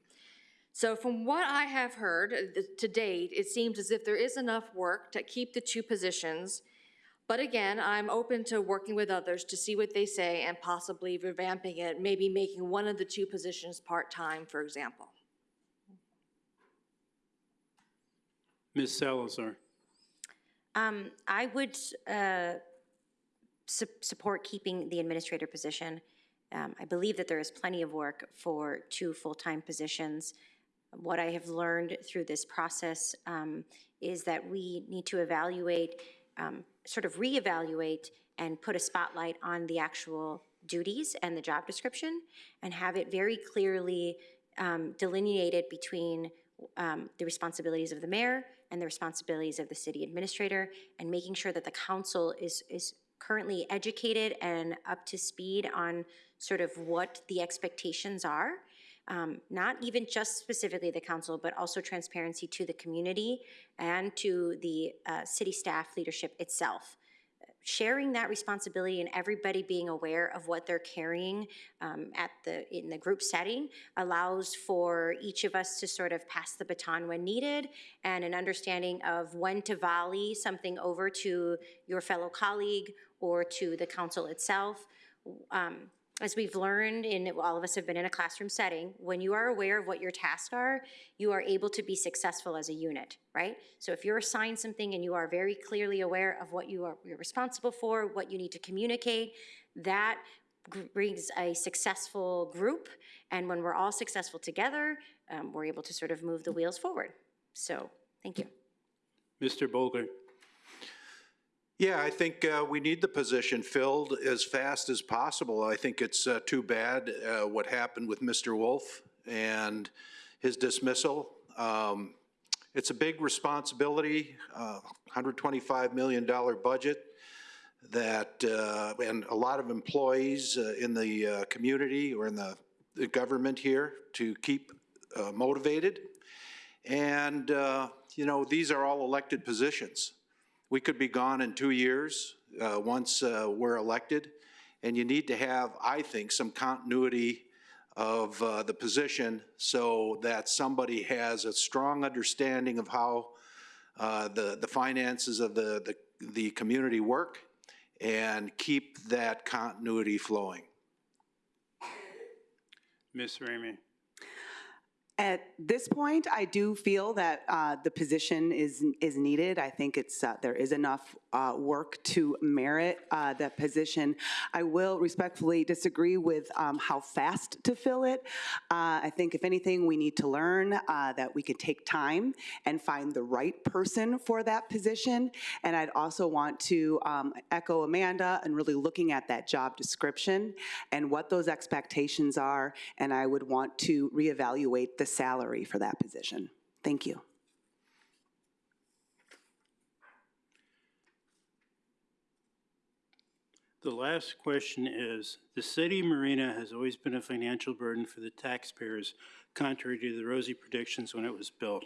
So from what I have heard uh, to date, it seems as if there is enough work to keep the two positions. But again, I'm open to working with others to see what they say and possibly revamping it, maybe making one of the two positions part-time, for example. Ms. Salazar. Um, I would uh, su- support keeping the administrator position. Um, I believe that there is plenty of work for two full-time positions. What I have learned through this process um, is that we need to evaluate, um, sort of reevaluate and put a spotlight on the actual duties and the job description and have it very clearly um, delineated between um, the responsibilities of the mayor and the responsibilities of the city administrator, and making sure that the council is, is currently educated and up to speed on sort of what the expectations are. Um, not even just specifically the council, but also transparency to the community and to the uh, city staff leadership itself sharing that responsibility and everybody being aware of what they're carrying um, at the, in the group setting allows for each of us to sort of pass the baton when needed and an understanding of when to volley something over to your fellow colleague or to the council itself. Um, as we've learned, and all of us have been in a classroom setting, when you are aware of what your tasks are, you are able to be successful as a unit, right? So if you're assigned something and you are very clearly aware of what you are you're responsible for, what you need to communicate, that brings a successful group. And when we're all successful together, um, we're able to sort of move the wheels forward. So, thank you. Mr. Bolgert? Yeah, I think uh, we need the position filled as fast as possible. I think it's uh, too bad uh, what happened with Mr. Wolf and his dismissal. Um, It's a big responsibility, uh, $125 million budget that, uh, and a lot of employees uh, in the uh, community or in the the government here to keep uh, motivated. And, uh, you know, these are all elected positions. We could be gone in two years, uh, once uh, we're elected, and you need to have, I think, some continuity of uh, the position so that somebody has a strong understanding of how uh, the, the finances of the, the, the community work and keep that continuity flowing. Ms. Ramey? At this point, I do feel that uh, the position is, is needed. I think it's, uh, there is enough uh, work to merit uh, that position. I will respectfully disagree with um, how fast to fill it. Uh, I think if anything, we need to learn uh, that we can take time and find the right person for that position. And I'd also want to um, echo Amanda and really looking at that job description and what those expectations are. And I would want to reevaluate the salary for that position. Thank you. The last question is, the city marina has always been a financial burden for the taxpayers, contrary to the rosy predictions when it was built.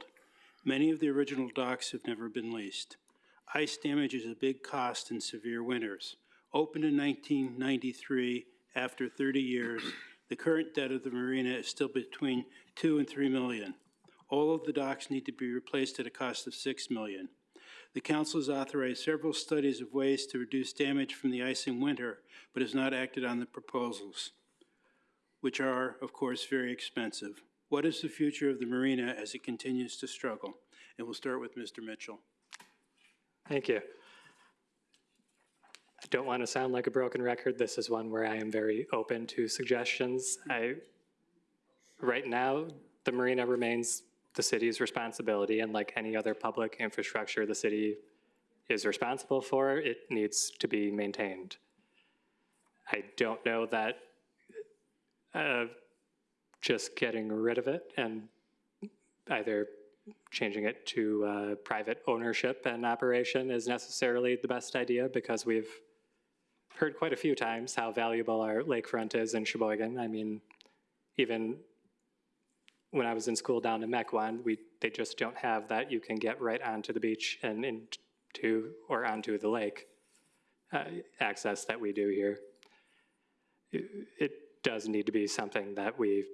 Many of the original docks have never been leased. Ice damage is a big cost in severe winters. Opened in 1993, after 30 years, the current debt of the marina is still between 2 and 3 million. All of the docks need to be replaced at a cost of 6 million. The council has authorized several studies of ways to reduce damage from the ice in winter, but has not acted on the proposals, which are, of course, very expensive. What is the future of the marina as it continues to struggle? And we'll start with Mr. Mitchell. Thank you. Don't want to sound like a broken record. This is one where I am very open to suggestions. I, right now, the marina remains the city's responsibility, and like any other public infrastructure the city is responsible for, it needs to be maintained. I don't know that uh, just getting rid of it and either changing it to uh, private ownership and operation is necessarily the best idea because we've heard quite a few times how valuable our lakefront is in Sheboygan. I mean, even when I was in school down in Mequon, we, they just don't have that. You can get right onto the beach and into, or onto the lake, uh, access that we do here. It, it does need to be something that we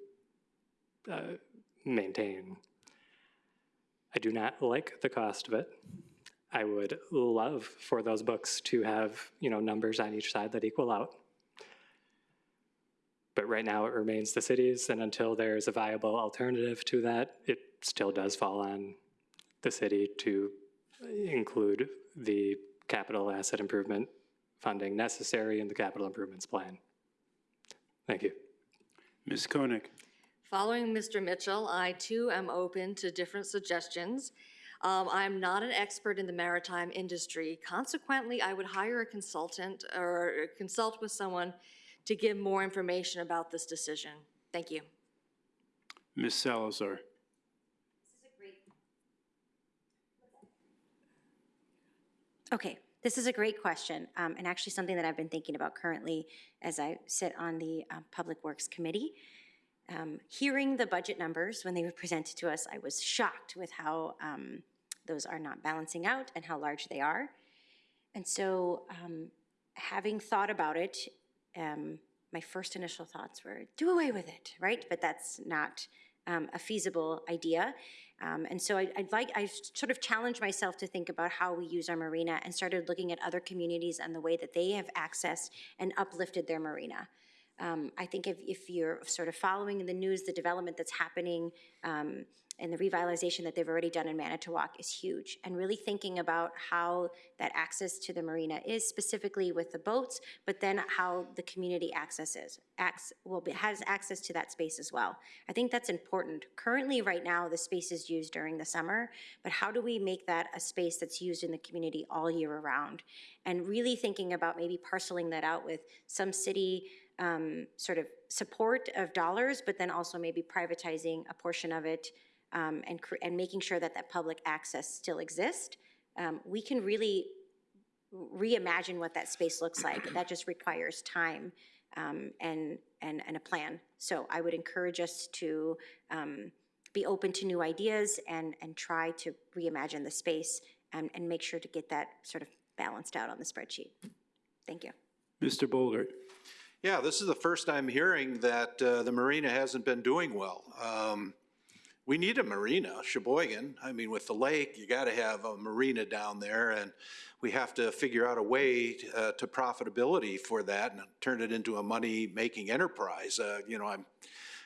uh, maintain. I do not like the cost of it. I would love for those books to have, you know, numbers on each side that equal out. But right now it remains the cities, and until there's a viable alternative to that, it still does fall on the city to include the capital asset improvement funding necessary in the capital improvements plan. Thank you. Ms. Koenig? Following Mr. Mitchell, I too am open to different suggestions. Um, I'm not an expert in the maritime industry. Consequently, I would hire a consultant or consult with someone to give more information about this decision. Thank you. Ms. Salazar. Okay, this is a great question, um, and actually something that I've been thinking about currently as I sit on the uh, Public Works Committee. Um, hearing the budget numbers when they were presented to us, I was shocked with how um, those are not balancing out and how large they are. And so, um, having thought about it, um, my first initial thoughts were, do away with it, right? But that's not um, a feasible idea. Um, and so I, I'd like, I sort of challenged myself to think about how we use our marina and started looking at other communities and the way that they have accessed and uplifted their marina. Um, I think if, if you're sort of following in the news, the development that's happening um, and the revitalization that they've already done in Manitowoc is huge. And really thinking about how that access to the marina is specifically with the boats, but then how the community accesses, acts, well, has access to that space as well. I think that's important. Currently, right now, the space is used during the summer, but how do we make that a space that's used in the community all year around? And really thinking about maybe parceling that out with some city um, sort of support of dollars, but then also maybe privatizing a portion of it um, and, and making sure that that public access still exists. Um, we can really reimagine what that space looks like. That just requires time um, and, and, and a plan. So I would encourage us to um, be open to new ideas and, and try to reimagine the space and, and make sure to get that sort of balanced out on the spreadsheet. Thank you. Mr. Bolgert? Yeah, this is the first I'm hearing that uh, the marina hasn't been doing well. Um, We need a marina, Sheboygan. I mean, with the lake, you got to have a marina down there, and we have to figure out a way uh, to profitability for that and turn it into a money-making enterprise. Uh, You know, I'm,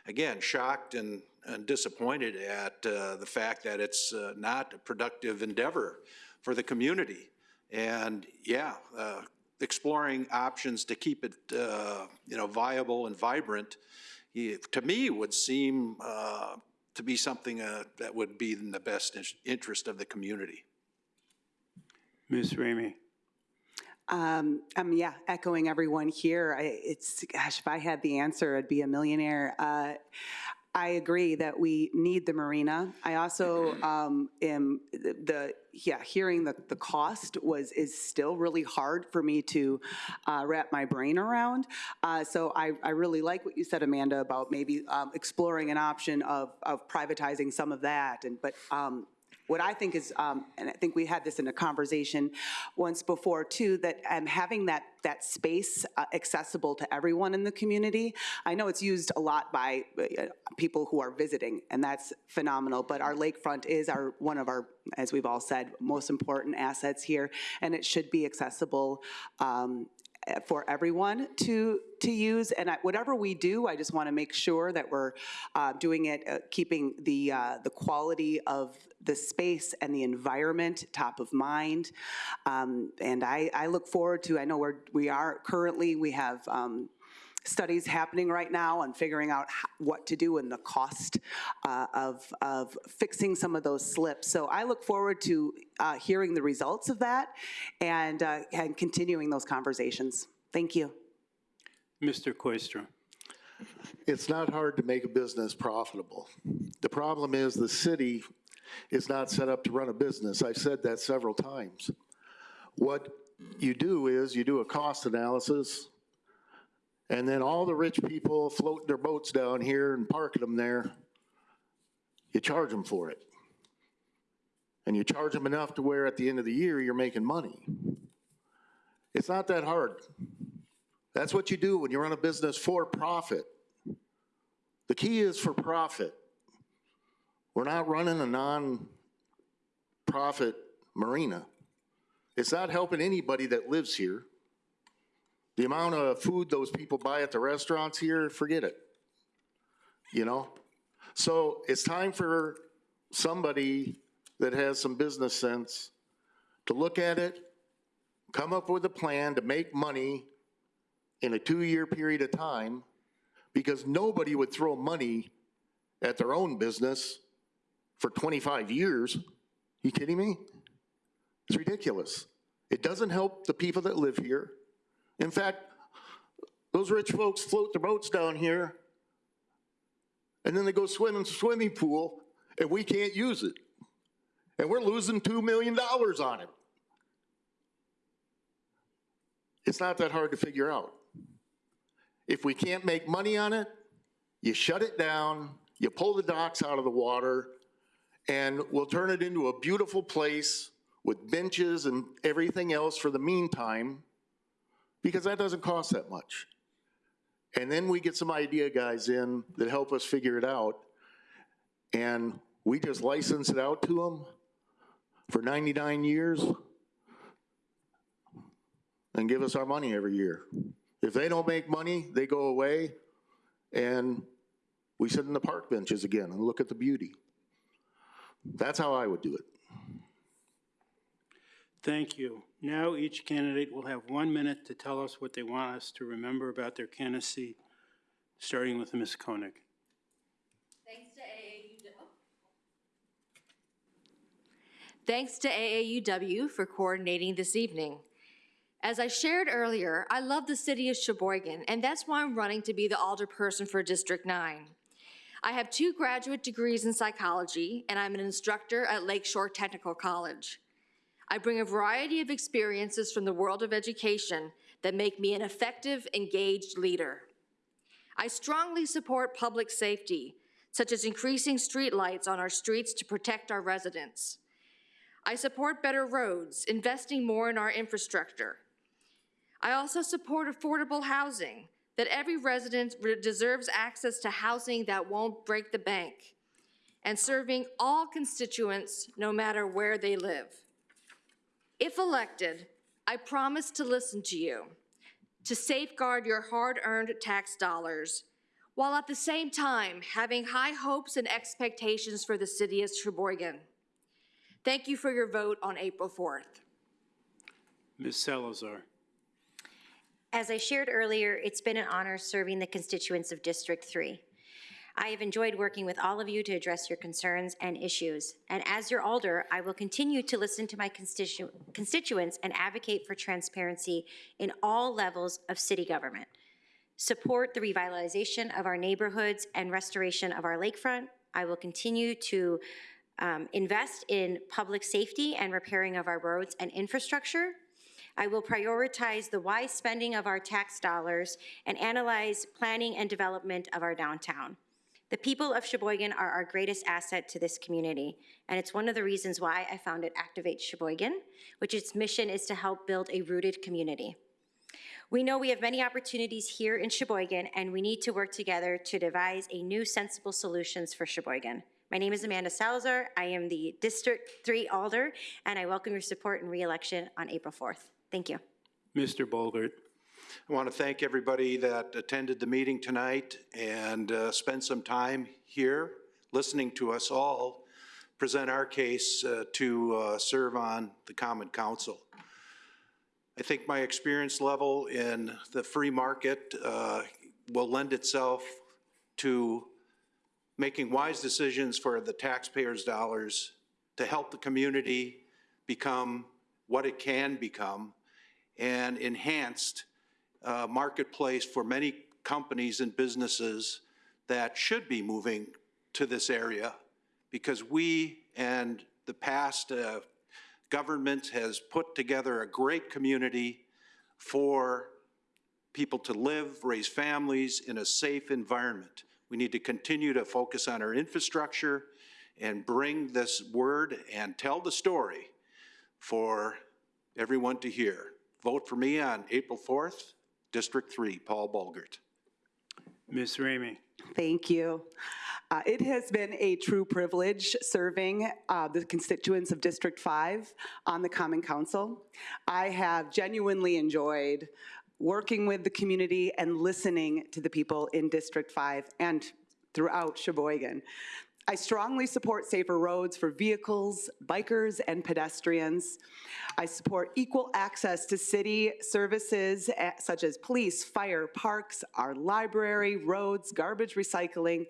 again, shocked and and disappointed at uh, the fact that it's uh, not a productive endeavor for the community. And, yeah, uh, exploring options to keep it, uh, you know, viable and vibrant, to me, would seem uh, to be something uh, that would be in the best in- interest of the community. Ms. Ramey? Um, um, yeah, echoing everyone here, I, it's, gosh, if I had the answer, I'd be a millionaire. Uh, I agree that we need the marina. I also, um, am, the- the, yeah, hearing the, the cost was, is still really hard for me to, uh, wrap my brain around. Uh, so I, I really like what you said, Amanda, about maybe, um, exploring an option of, of privatizing some of that and, but, um, what I think is, um, and I think we had this in a conversation once before too, that um, having that, that space uh, accessible to everyone in the community, I know it's used a lot by uh, people who are visiting, and that's phenomenal, but our lakefront is our, one of our, as we've all said, most important assets here, and it should be accessible um, for everyone to, to use. And I- whatever we do, I just want to make sure that we're uh, doing it, uh, keeping the, uh, the quality of the space and the environment top of mind. Um, And I, I look forward to, I know we're, we are currently, we have um, studies happening right now on figuring out ho- what to do and the cost uh, of, of fixing some of those slips. So I look forward to uh, hearing the results of that and, uh, and continuing those conversations. Thank you. Mr. Koistra? It's not hard to make a business profitable. The problem is the city is not set up to run a business. I've said that several times. What you do is you do a cost analysis, and then all the rich people floating their boats down here and parking them there, you charge them for it. And you charge them enough to where at the end of the year, you're making money. It's not that hard. That's what you do when you run a business for profit. The key is for profit. We're not running a non-profit marina. It's not helping anybody that lives here. The amount of food those people buy at the restaurants here, forget it. You know? So it's time for somebody that has some business sense to look at it, come up with a plan to make money in a two-year period of time, because nobody would throw money at their own business for 25 years. You kidding me? It's ridiculous. It doesn't help the people that live here. In fact, those rich folks float their boats down here, and then they go swim in the swimming pool, and we can't use it. And we're losing $2 million on it. It's not that hard to figure out. If we can't make money on it, you shut it down, you pull the docks out of the water, and we'll turn it into a beautiful place with benches and everything else for the meantime, because that doesn't cost that much. And then we get some idea guys in that help us figure it out, and we just license it out to them for 99 years and give us our money every year. If they don't make money, they go away, and we sit in the park benches again and look at the beauty. That's how I would do it. Thank you. Now each candidate will have one minute to tell us what they want us to remember about their candidacy, starting with Ms. Koenig. Thanks to AAUW. Thanks to AAUW for coordinating this evening. As I shared earlier, I love the city of Sheboygan, and that's why I'm running to be the alderperson for District 9. I have two graduate degrees in psychology, and I'm an instructor at Lakeshore Technical College. I bring a variety of experiences from the world of education that make me an effective, engaged leader. I strongly support public safety, such as increasing streetlights on our streets to protect our residents. I support better roads, investing more in our infrastructure. I also support affordable housing, that every resident deserves access to housing that won't break the bank, and serving all constituents no matter where they live. If elected, I promise to listen to you, to safeguard your hard-earned tax dollars, while at the same time having high hopes and expectations for the city of Sheboygan. Thank you for your vote on April 4th. Ms. Salazar. As I shared earlier, it's been an honor serving the constituents of District 3. I have enjoyed working with all of you to address your concerns and issues. And as your alder, I will continue to listen to my constitu- constituents and advocate for transparency in all levels of city government. Support the revitalization of our neighborhoods and restoration of our lakefront. I will continue to um, invest in public safety and repairing of our roads and infrastructure. I will prioritize the wise spending of our tax dollars and analyze planning and development of our downtown. The people of Sheboygan are our greatest asset to this community, and it's one of the reasons why I founded Activate Sheboygan, which its mission is to help build a rooted community. We know we have many opportunities here in Sheboygan, and we need to work together to devise a new sensible solutions for Sheboygan. My name is Amanda Salazar. I am the District 3 Alder, and I welcome your support in reelection on April 4th. Thank you. Mr. Bolgert. I want to thank everybody that attended the meeting tonight and uh, spent some time here listening to us all present our case uh, to uh, serve on the Common Council. I think my experience level in the free market uh, will lend itself to making wise decisions for the taxpayers' dollars to help the community become what it can become and enhanced uh, marketplace for many companies and businesses that should be moving to this area because we and the past uh, government has put together a great community for people to live, raise families in a safe environment. We need to continue to focus on our infrastructure and bring this word and tell the story for everyone to hear. Vote for me on April 4th, District 3, Paul Bolgert. Ms. Ramey. Thank you. Uh, It has been a true privilege serving uh, the constituents of District 5 on the Common Council. I have genuinely enjoyed working with the community and listening to the people in District 5 and throughout Sheboygan. I strongly support safer roads for vehicles, bikers, and pedestrians. I support equal access to city services eh, such as police, fire, parks, our library, roads, garbage recycling.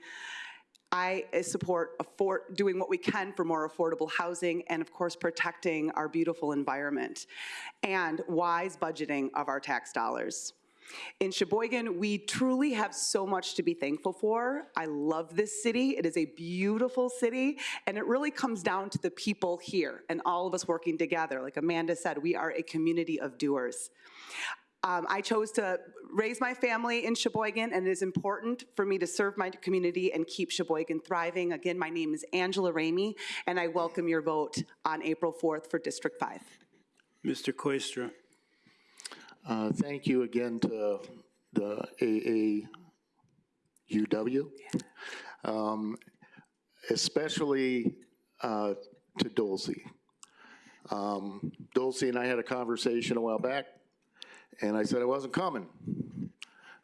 I uh, support afford, doing what we can for more affordable housing and, of course, protecting our beautiful environment and wise budgeting of our tax dollars. In Sheboygan, we truly have so much to be thankful for. I love this city. It is a beautiful city, and it really comes down to the people here and all of us working together. Like Amanda said, we are a community of doers. Um, I chose to raise my family in Sheboygan, and it is important for me to serve my community and keep Sheboygan thriving. Again, my name is Angela Ramey, and I welcome your vote on April 4th for District 5. Mr. Koistra. Uh, Thank you again to the AAUW, um, especially uh, to Dulcie. Um, Dulcie and I had a conversation a while back, and I said I wasn't coming.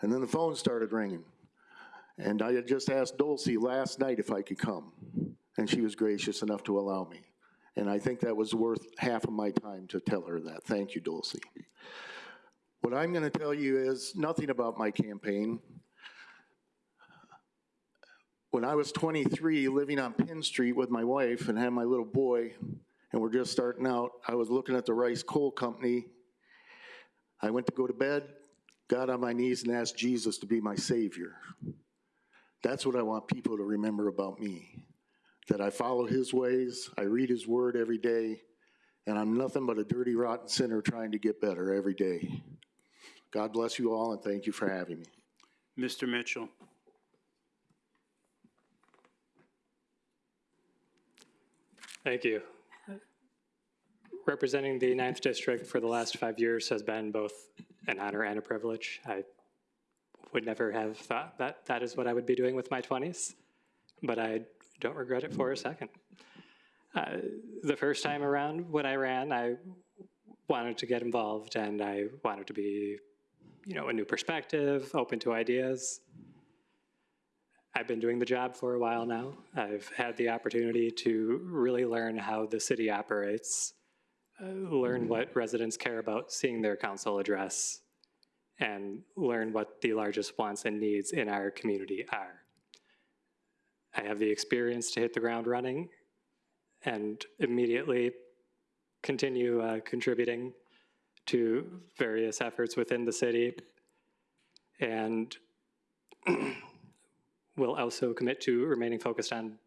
And then the phone started ringing. And I had just asked Dulcie last night if I could come, and she was gracious enough to allow me. And I think that was worth half of my time to tell her that. Thank you, Dulcie. What I'm going to tell you is nothing about my campaign. When I was 23, living on Penn Street with my wife and had my little boy, and we're just starting out, I was looking at the Reiss Coal Company. I went to go to bed, got on my knees and asked Jesus to be my savior. That's what I want people to remember about me, that I follow his ways, I read his word every day, and I'm nothing but a dirty, rotten sinner trying to get better every day. God bless you all, and thank you for having me. Mr. Mitchell. Thank you. Representing the Ninth District for the last five years has been both an honor and a privilege. I would never have thought that that is what I would be doing with my 20s, but I don't regret it for a second. Uh, the first time around when I ran, I wanted to get involved and I wanted to be, you know, a new perspective, open to ideas. I've been doing the job for a while now. I've had the opportunity to really learn how the city operates, uh, learn what residents care about seeing their council address, and learn what the largest wants and needs in our community are. I have the experience to hit the ground running and immediately continue uh, contributing to various efforts within the city. And will also commit to remaining focused on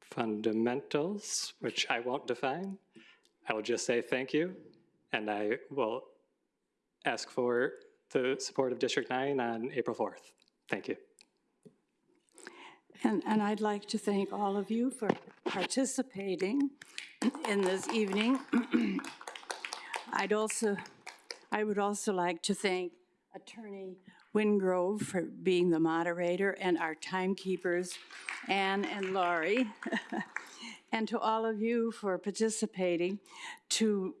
fundamentals, which I won't define. I will just say thank you, and I will ask for the support of District 9 on April 4th. Thank you. And, and I'd like to thank all of you for participating in this evening. I'd also, I would also like to thank Attorney Wingrove for being the moderator and our timekeepers, Anne and Laurie. And to all of you for participating to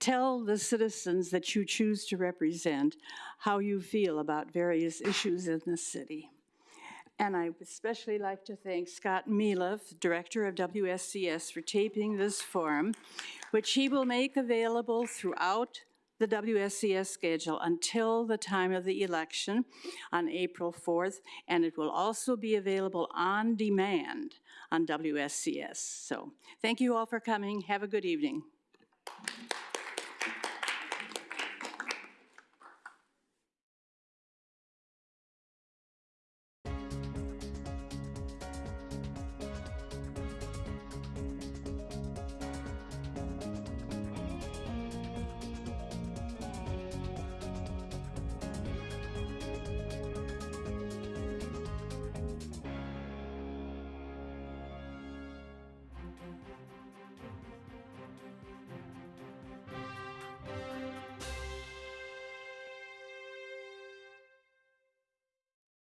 tell the citizens that you choose to represent how you feel about various issues in the city. And I would especially like to thank Scott Mealiff, Director of WSCS, for taping this forum, which he will make available throughout the WSCS schedule until the time of the election on April 4th, and it will also be available on demand on WSCS. So thank you all for coming. Have a good evening.